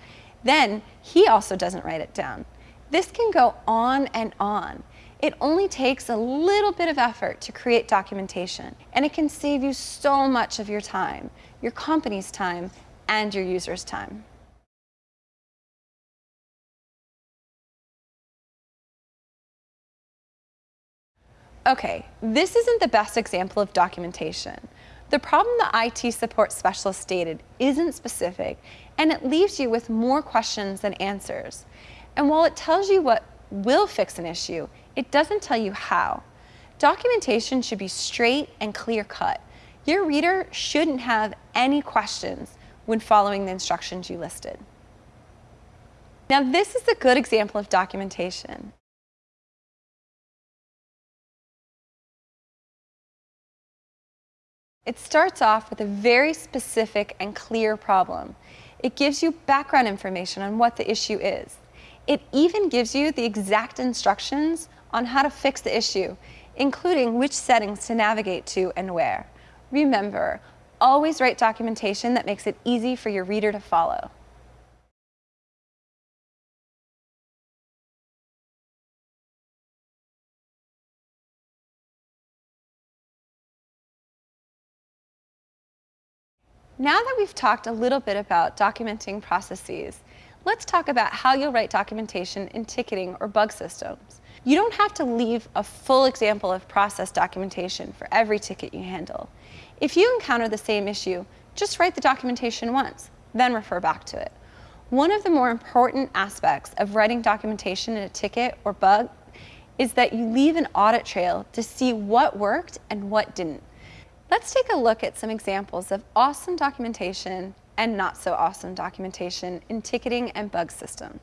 Then he also doesn't write it down. This can go on and on. It only takes a little bit of effort to create documentation, and it can save you so much of your time, your company's time, and your users' time. Okay, this isn't the best example of documentation. The problem the IT support specialist stated isn't specific, and it leaves you with more questions than answers. And while it tells you what will fix an issue, it doesn't tell you how. Documentation should be straight and clear cut. Your reader shouldn't have any questions when following the instructions you listed. Now this is a good example of documentation. It starts off with a very specific and clear problem. It gives you background information on what the issue is. It even gives you the exact instructions on how to fix the issue, including which settings to navigate to and where. Remember, always write documentation that makes it easy for your reader to follow. Now that we've talked a little bit about documenting processes, let's talk about how you'll write documentation in ticketing or bug systems. You don't have to leave a full example of process documentation for every ticket you handle. If you encounter the same issue, just write the documentation once, then refer back to it. One of the more important aspects of writing documentation in a ticket or bug is that you leave an audit trail to see what worked and what didn't. Let's take a look at some examples of awesome documentation and not so awesome documentation in ticketing and bug systems.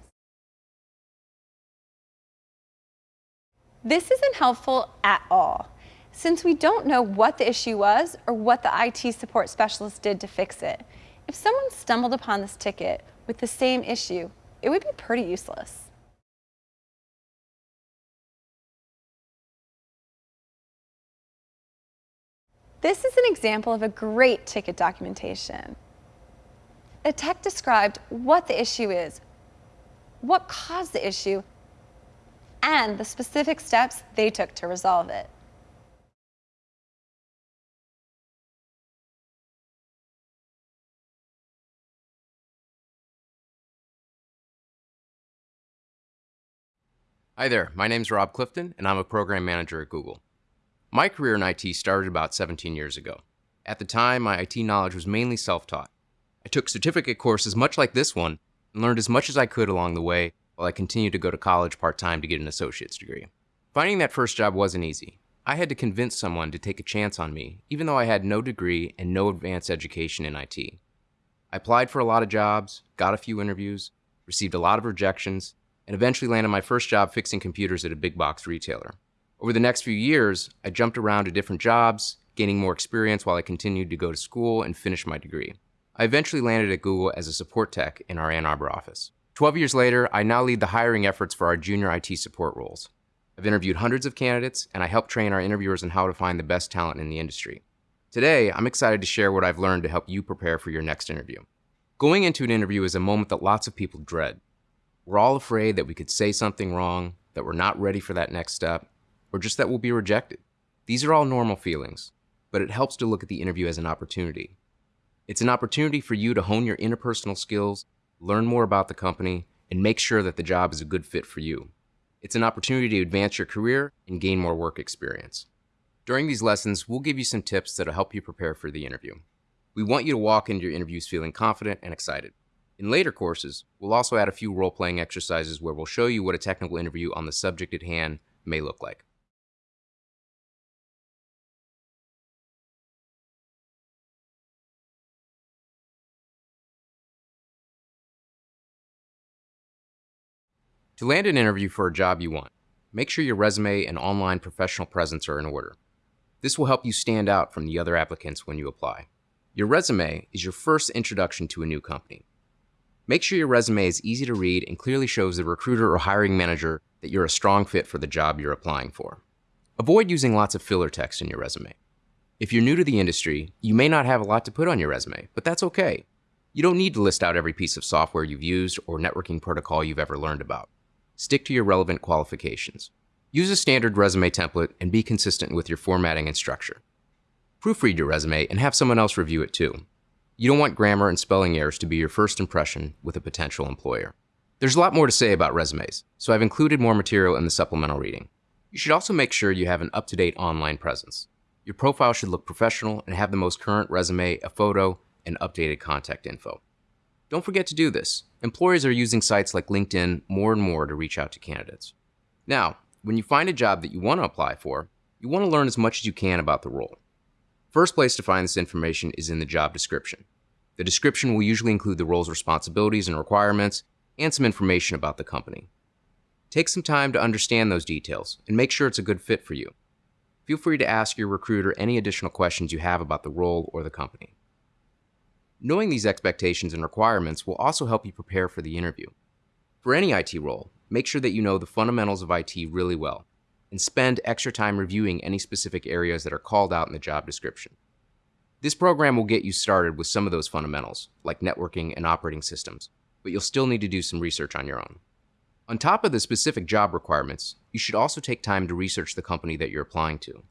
This isn't helpful at all, since we don't know what the issue was or what the IT support specialist did to fix it. If someone stumbled upon this ticket with the same issue, it would be pretty useless. This is an example of a great ticket documentation. The tech described what the issue is, what caused the issue, and the specific steps they took to resolve it. Hi there, my name is Rob Clifton, and I'm a program manager at Google. My career in IT started about 17 years ago. At the time, my IT knowledge was mainly self taught. I took certificate courses much like this one and learned as much as I could along the way while I continued to go to college part time to get an associate's degree. Finding that first job wasn't easy. I had to convince someone to take a chance on me, even though I had no degree and no advanced education in IT. I applied for a lot of jobs, got a few interviews, received a lot of rejections, and eventually landed my first job fixing computers at a big box retailer. Over the next few years, I jumped around to different jobs, gaining more experience while I continued to go to school and finish my degree. I eventually landed at Google as a support tech in our Ann Arbor office. 12 years later, I now lead the hiring efforts for our junior IT support roles. I've interviewed hundreds of candidates, and I help train our interviewers on how to find the best talent in the industry. Today, I'm excited to share what I've learned to help you prepare for your next interview. Going into an interview is a moment that lots of people dread. We're all afraid that we could say something wrong, that we're not ready for that next step, or just that we'll be rejected. These are all normal feelings, but it helps to look at the interview as an opportunity. It's an opportunity for you to hone your interpersonal skills, learn more about the company, and make sure that the job is a good fit for you. It's an opportunity to advance your career and gain more work experience. During these lessons, we'll give you some tips that'll help you prepare for the interview. We want you to walk into your interviews feeling confident and excited. In later courses, we'll also add a few role playing exercises where we'll show you what a technical interview on the subject at hand may look like. To land an interview for a job you want, make sure your resume and online professional presence are in order. This will help you stand out from the other applicants when you apply. Your resume is your first introduction to a new company. Make sure your resume is easy to read and clearly shows the recruiter or hiring manager that you're a strong fit for the job you're applying for. Avoid using lots of filler text in your resume. If you're new to the industry, you may not have a lot to put on your resume, but that's okay. You don't need to list out every piece of software you've used or networking protocol you've ever learned about. Stick to your relevant qualifications. Use a standard resume template and be consistent with your formatting and structure. Proofread your resume and have someone else review it too. You don't want grammar and spelling errors to be your first impression with a potential employer. There's a lot more to say about resumes, so I've included more material in the supplemental reading. You should also make sure you have an up to date online presence. Your profile should look professional and have the most current resume, a photo, and updated contact info. Don't forget to do this. Employers are using sites like LinkedIn more and more to reach out to candidates. Now, when you find a job that you want to apply for, you want to learn as much as you can about the role. First place to find this information is in the job description. The description will usually include the role's responsibilities and requirements and some information about the company. Take some time to understand those details and make sure it's a good fit for you. Feel free to ask your recruiter any additional questions you have about the role or the company. Knowing these expectations and requirements will also help you prepare for the interview. For any IT role, make sure that you know the fundamentals of IT really well and spend extra time reviewing any specific areas that are called out in the job description. This program will get you started with some of those fundamentals, like networking and operating systems, but you'll still need to do some research on your own. On top of the specific job requirements, you should also take time to research the company that you're applying to.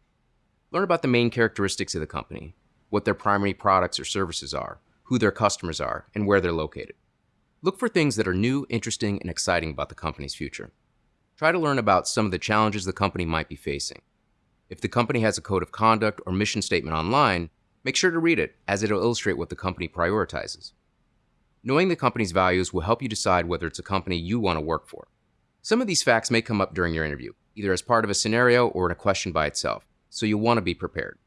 Learn about the main characteristics of the company, what their primary products or services are, who their customers are, and where they're located. Look for things that are new, interesting, and exciting about the company's future. Try to learn about some of the challenges the company might be facing. If the company has a code of conduct or mission statement online, make sure to read it, as it'll illustrate what the company prioritizes. Knowing the company's values will help you decide whether it's a company you want to work for. Some of these facts may come up during your interview, either as part of a scenario or in a question by itself, so you'll want to be prepared.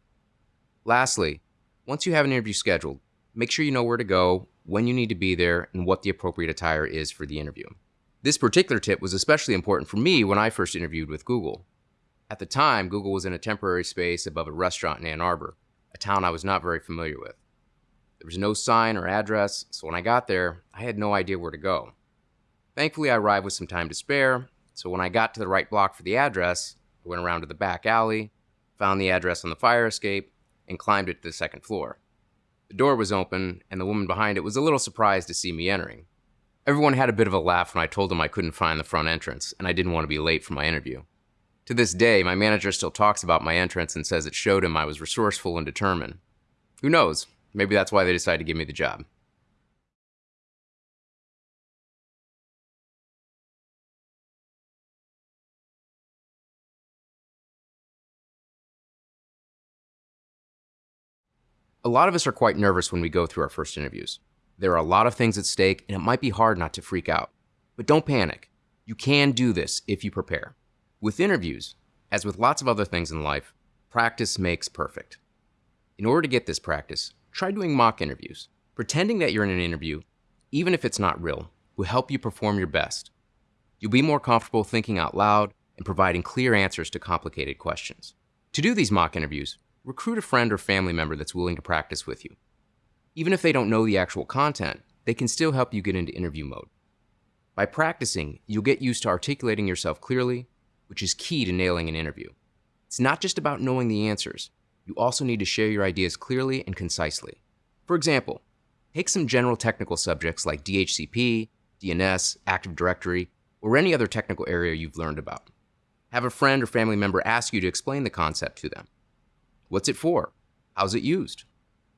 Lastly, once you have an interview scheduled, make sure you know where to go, when you need to be there, and what the appropriate attire is for the interview. This particular tip was especially important for me when I first interviewed with Google. At the time, Google was in a temporary space above a restaurant in Ann Arbor, a town I was not very familiar with. There was no sign or address, so when I got there, I had no idea where to go. Thankfully, I arrived with some time to spare, so when I got to the right block for the address, I went around to the back alley, found the address on the fire escape, and climbed it to the second floor. The door was open, and the woman behind it was a little surprised to see me entering. Everyone had a bit of a laugh when I told them I couldn't find the front entrance, and I didn't want to be late for my interview. To this day, my manager still talks about my entrance and says it showed him I was resourceful and determined. Who knows? Maybe that's why they decided to give me the job. A lot of us are quite nervous when we go through our first interviews. There are a lot of things at stake, and it might be hard not to freak out. But don't panic. You can do this if you prepare. With interviews, as with lots of other things in life, practice makes perfect. In order to get this practice, try doing mock interviews. Pretending that you're in an interview, even if it's not real, will help you perform your best. You'll be more comfortable thinking out loud and providing clear answers to complicated questions. To do these mock interviews, recruit a friend or family member that's willing to practice with you. Even if they don't know the actual content, they can still help you get into interview mode. By practicing, you'll get used to articulating yourself clearly, which is key to nailing an interview. It's not just about knowing the answers, you also need to share your ideas clearly and concisely. For example, take some general technical subjects like DHCP, DNS, Active Directory, or any other technical area you've learned about. Have a friend or family member ask you to explain the concept to them. What's it for? How's it used?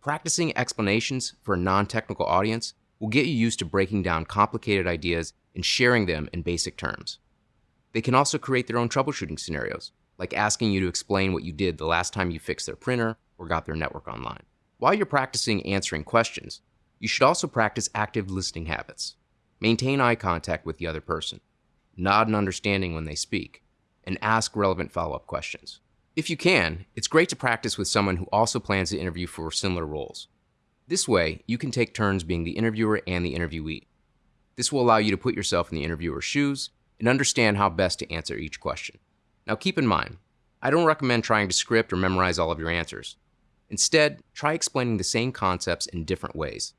Practicing explanations for a non technical audience will get you used to breaking down complicated ideas and sharing them in basic terms. They can also create their own troubleshooting scenarios, like asking you to explain what you did the last time you fixed their printer or got their network online. While you're practicing answering questions, you should also practice active listening habits. Maintain eye contact with the other person, nod in understanding when they speak, and ask relevant follow up questions. If you can, it's great to practice with someone who also plans to interview for similar roles. This way, you can take turns being the interviewer and the interviewee. This will allow you to put yourself in the interviewer's shoes and understand how best to answer each question. Now keep in mind, I don't recommend trying to script or memorize all of your answers. Instead, try explaining the same concepts in different ways.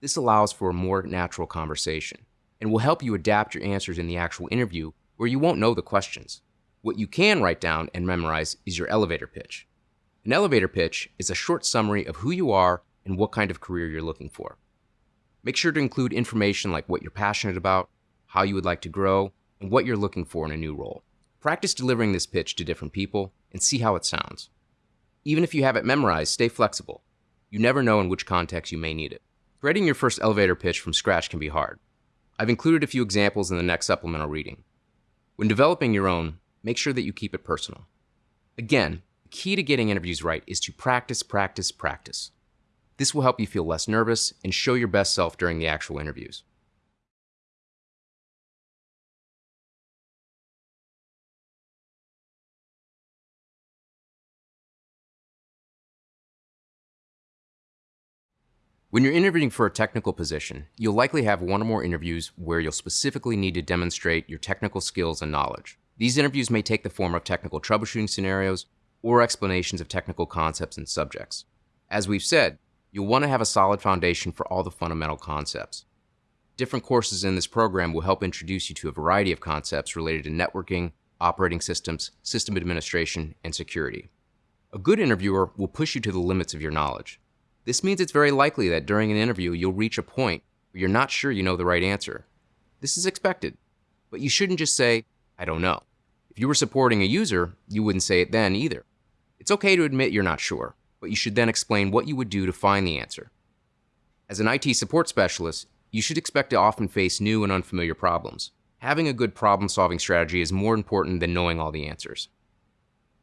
This allows for a more natural conversation and will help you adapt your answers in the actual interview where you won't know the questions. What you can write down and memorize is your elevator pitch. An elevator pitch is a short summary of who you are and what kind of career you're looking for. Make sure to include information like what you're passionate about, how you would like to grow, and what you're looking for in a new role. Practice delivering this pitch to different people and see how it sounds. Even if you have it memorized, stay flexible. You never know in which context you may need it. Writing your first elevator pitch from scratch can be hard. I've included a few examples in the next supplemental reading. When developing your own, make sure that you keep it personal. Again, the key to getting interviews right is to practice, practice, practice. This will help you feel less nervous and show your best self during the actual interviews. When you're interviewing for a technical position, you'll likely have one or more interviews where you'll specifically need to demonstrate your technical skills and knowledge. These interviews may take the form of technical troubleshooting scenarios or explanations of technical concepts and subjects. As we've said, you'll want to have a solid foundation for all the fundamental concepts. Different courses in this program will help introduce you to a variety of concepts related to networking, operating systems, system administration, and security. A good interviewer will push you to the limits of your knowledge. This means it's very likely that during an interview you'll reach a point where you're not sure you know the right answer. This is expected, but you shouldn't just say, I don't know. You were supporting a user, you wouldn't say it then either. It's okay to admit you're not sure, but you should then explain what you would do to find the answer. As an IT support specialist, you should expect to often face new and unfamiliar problems. Having a good problem solving strategy is more important than knowing all the answers.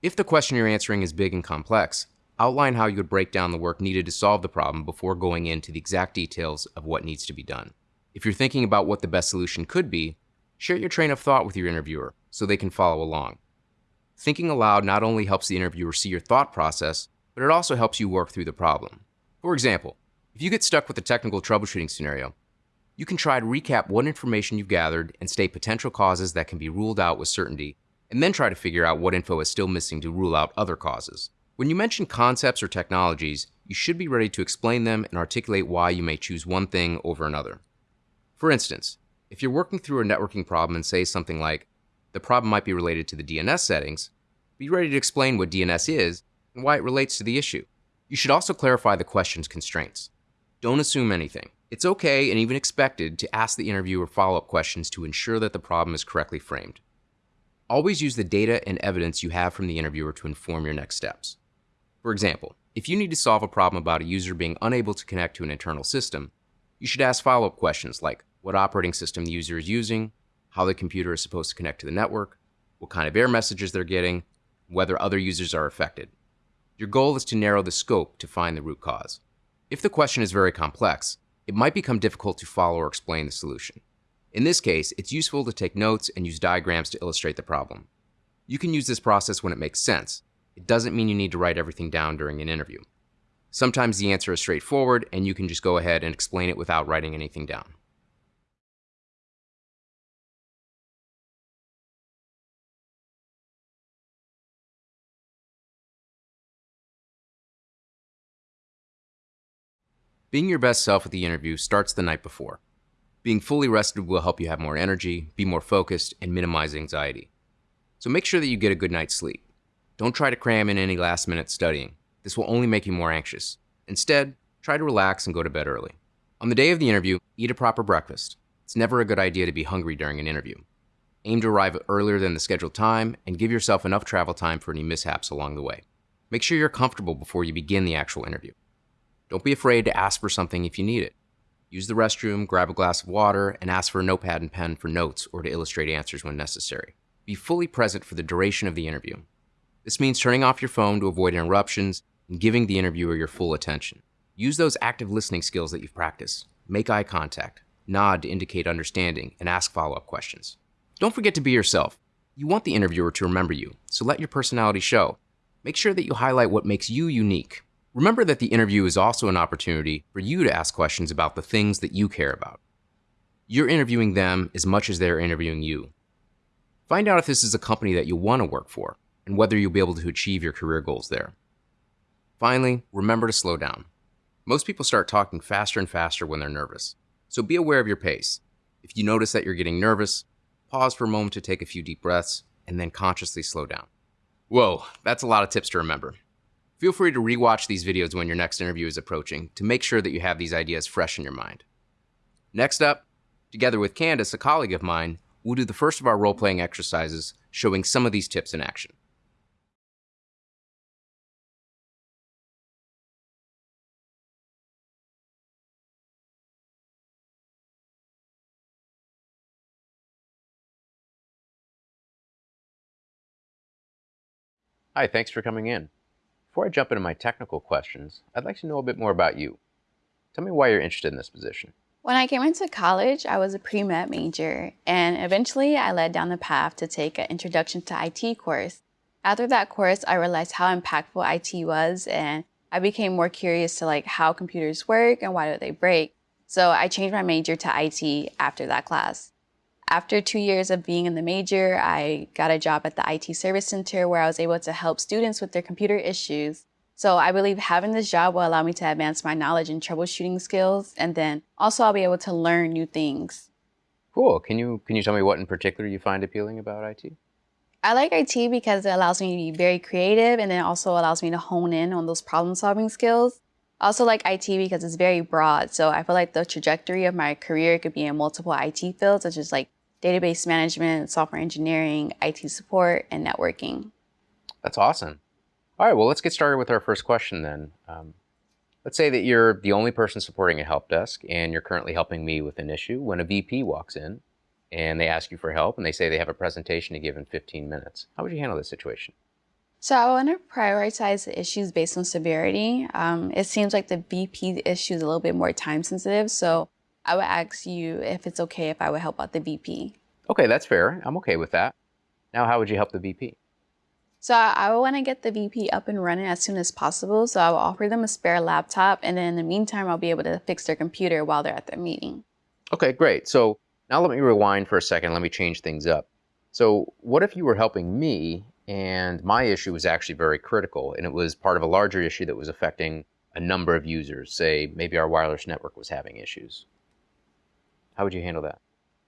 If the question you're answering is big and complex, outline how you would break down the work needed to solve the problem before going into the exact details of what needs to be done. If you're thinking about what the best solution could be, share your train of thought with your interviewer so they can follow along. Thinking aloud not only helps the interviewer see your thought process, but it also helps you work through the problem. For example, if you get stuck with a technical troubleshooting scenario, you can try to recap what information you've gathered and state potential causes that can be ruled out with certainty, and then try to figure out what info is still missing to rule out other causes. When you mention concepts or technologies, you should be ready to explain them and articulate why you may choose one thing over another. For instance, if you're working through a networking problem and say something like, the problem might be related to the DNS settings, be ready to explain what DNS is and why it relates to the issue. You should also clarify the question's constraints. Don't assume anything. It's okay and even expected to ask the interviewer follow up questions to ensure that the problem is correctly framed. Always use the data and evidence you have from the interviewer to inform your next steps. For example, if you need to solve a problem about a user being unable to connect to an internal system, you should ask follow up questions like what operating system the user is using, how the computer is supposed to connect to the network, what kind of error messages they're getting, whether other users are affected. Your goal is to narrow the scope to find the root cause. If the question is very complex, it might become difficult to follow or explain the solution. In this case, it's useful to take notes and use diagrams to illustrate the problem. You can use this process when it makes sense. It doesn't mean you need to write everything down during an interview. Sometimes the answer is straightforward and you can just go ahead and explain it without writing anything down. Being your best self at the interview starts the night before. Being fully rested will help you have more energy, be more focused, and minimize anxiety. So make sure that you get a good night's sleep. Don't try to cram in any last minute studying. This will only make you more anxious. Instead, try to relax and go to bed early. On the day of the interview, eat a proper breakfast. It's never a good idea to be hungry during an interview. Aim to arrive earlier than the scheduled time and give yourself enough travel time for any mishaps along the way. Make sure you're comfortable before you begin the actual interview. Don't be afraid to ask for something if you need it. Use the restroom, grab a glass of water, and ask for a notepad and pen for notes or to illustrate answers when necessary. Be fully present for the duration of the interview. This means turning off your phone to avoid interruptions and giving the interviewer your full attention. Use those active listening skills that you've practiced. Make eye contact, nod to indicate understanding, and ask follow up questions. Don't forget to be yourself. You want the interviewer to remember you, so let your personality show. Make sure that you highlight what makes you unique Remember that the interview is also an opportunity for you to ask questions about the things that you care about. You're interviewing them as much as they're interviewing you. Find out if this is a company that you want to work for and whether you'll be able to achieve your career goals there. Finally, remember to slow down. Most people start talking faster and faster when they're nervous, so be aware of your pace. If you notice that you're getting nervous, pause for a moment to take a few deep breaths and then consciously slow down. Whoa, that's a lot of tips to remember. Feel free to rewatch these videos when your next interview is approaching to make sure that you have these ideas fresh in your mind. Next up, together with Candace, a colleague of mine, we'll do the first of our role-playing exercises showing some of these tips in action. Hi, thanks for coming in. Before I jump into my technical questions, I'd like to know a bit more about you. Tell me why you're interested in this position. When I came into college, I was a pre-med major, and eventually I led down the path to take an Introduction to IT course. After that course, I realized how impactful IT was, and I became more curious to like how computers work and why do they break. So I changed my major to IT after that class. After two years of being in the major, I got a job at the IT Service Center where I was able to help students with their computer issues. So I believe having this job will allow me to advance my knowledge and troubleshooting skills, and then also I'll be able to learn new things. Cool. Can you can you tell me what in particular you find appealing about IT? I like IT because it allows me to be very creative and it also allows me to hone in on those problem solving skills. I also like IT because it's very broad, so I feel like the trajectory of my career could be in multiple IT fields, such as like database management, software engineering, IT support, and networking. That's awesome. All right, well, let's get started with our first question then. Um, let's say that you're the only person supporting a help desk and you're currently helping me with an issue when a VP walks in and they ask you for help and they say they have a presentation to give in 15 minutes. How would you handle this situation? So I want to prioritize the issues based on severity. Um, it seems like the VP issue is a little bit more time sensitive, so I would ask you if it's okay if I would help out the VP. Okay, that's fair. I'm okay with that. Now, how would you help the VP? So I would want to get the VP up and running as soon as possible. So I will offer them a spare laptop, and then in the meantime, I'll be able to fix their computer while they're at their meeting. Okay, great. So now let me rewind for a second. Let me change things up. So what if you were helping me and my issue was actually very critical and it was part of a larger issue that was affecting a number of users? Say maybe our wireless network was having issues. How would you handle that?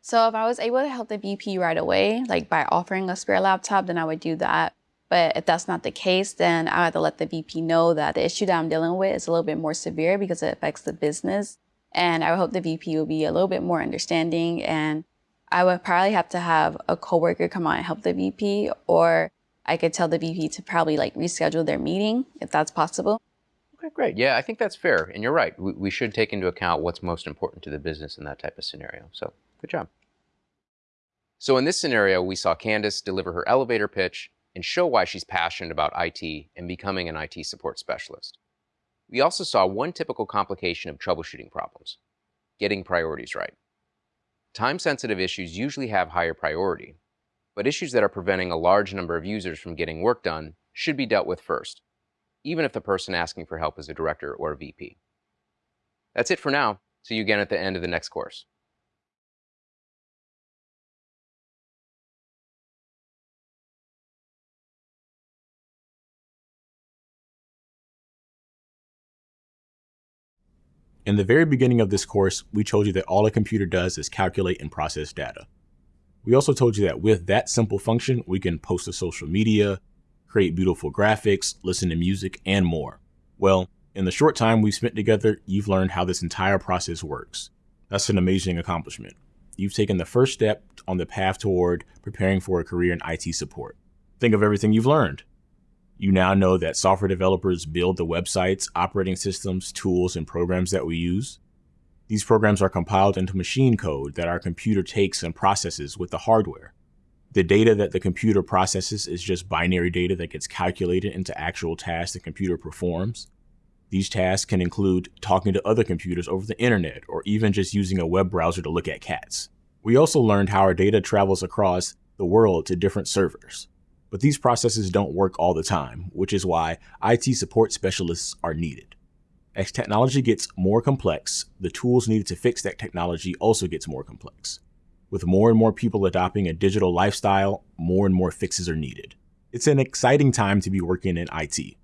So if I was able to help the VP right away, like by offering a spare laptop, then I would do that. But if that's not the case, then I would have to let the VP know that the issue that I'm dealing with is a little bit more severe because it affects the business. And I would hope the VP will be a little bit more understanding. And I would probably have to have a coworker come out and help the VP, or I could tell the VP to probably like reschedule their meeting if that's possible. Great. Yeah, I think that's fair. And you're right. We, we should take into account what's most important to the business in that type of scenario. So good job. So in this scenario, we saw Candace deliver her elevator pitch and show why she's passionate about IT and becoming an IT support specialist. We also saw one typical complication of troubleshooting problems, getting priorities right. Time-sensitive issues usually have higher priority, but issues that are preventing a large number of users from getting work done should be dealt with first even if the person asking for help is a director or a VP. That's it for now. See you again at the end of the next course. In the very beginning of this course, we told you that all a computer does is calculate and process data. We also told you that with that simple function, we can post to social media, create beautiful graphics, listen to music, and more. Well, in the short time we've spent together, you've learned how this entire process works. That's an amazing accomplishment. You've taken the first step on the path toward preparing for a career in IT support. Think of everything you've learned. You now know that software developers build the websites, operating systems, tools, and programs that we use. These programs are compiled into machine code that our computer takes and processes with the hardware. The data that the computer processes is just binary data that gets calculated into actual tasks the computer performs. These tasks can include talking to other computers over the internet or even just using a web browser to look at cats. We also learned how our data travels across the world to different servers. But these processes don't work all the time, which is why IT support specialists are needed. As technology gets more complex, the tools needed to fix that technology also gets more complex. With more and more people adopting a digital lifestyle, more and more fixes are needed. It's an exciting time to be working in IT.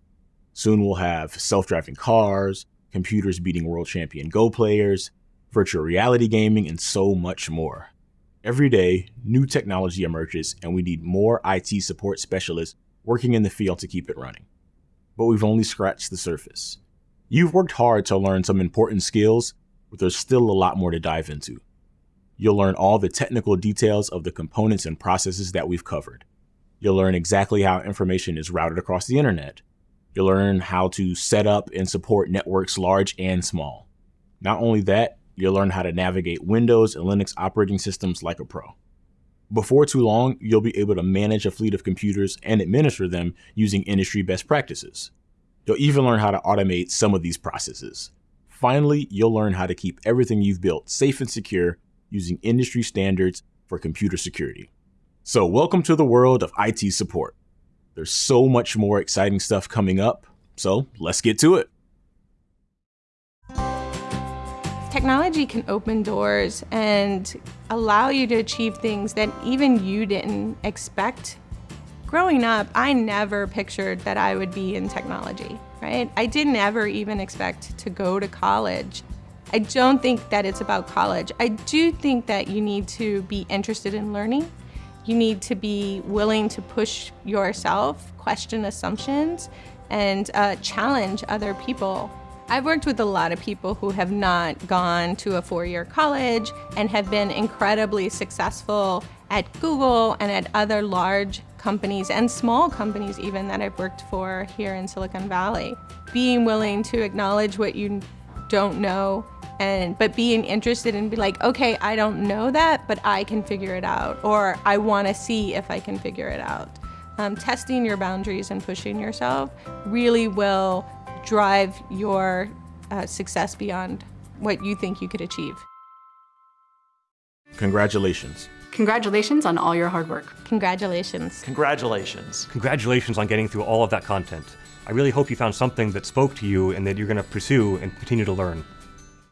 Soon we'll have self-driving cars, computers beating world champion Go players, virtual reality gaming, and so much more. Every day, new technology emerges and we need more IT support specialists working in the field to keep it running. But we've only scratched the surface. You've worked hard to learn some important skills, but there's still a lot more to dive into. You'll learn all the technical details of the components and processes that we've covered. You'll learn exactly how information is routed across the internet. You'll learn how to set up and support networks large and small. Not only that, you'll learn how to navigate Windows and Linux operating systems like a pro. Before too long, you'll be able to manage a fleet of computers and administer them using industry best practices. You'll even learn how to automate some of these processes. Finally, you'll learn how to keep everything you've built safe and secure using industry standards for computer security. So welcome to the world of IT support. There's so much more exciting stuff coming up, so let's get to it. Technology can open doors and allow you to achieve things that even you didn't expect. Growing up, I never pictured that I would be in technology, right? I didn't ever even expect to go to college. I don't think that it's about college. I do think that you need to be interested in learning. You need to be willing to push yourself, question assumptions, and uh, challenge other people. I've worked with a lot of people who have not gone to a four-year college and have been incredibly successful at Google and at other large companies and small companies even that I've worked for here in Silicon Valley. Being willing to acknowledge what you don't know and but being interested and be like okay i don't know that but i can figure it out or i want to see if i can figure it out. Um, testing your boundaries and pushing yourself really will drive your uh, success beyond what you think you could achieve. Congratulations. Congratulations on all your hard work. Congratulations. Congratulations. Congratulations on getting through all of that content. I really hope you found something that spoke to you and that you're going to pursue and continue to learn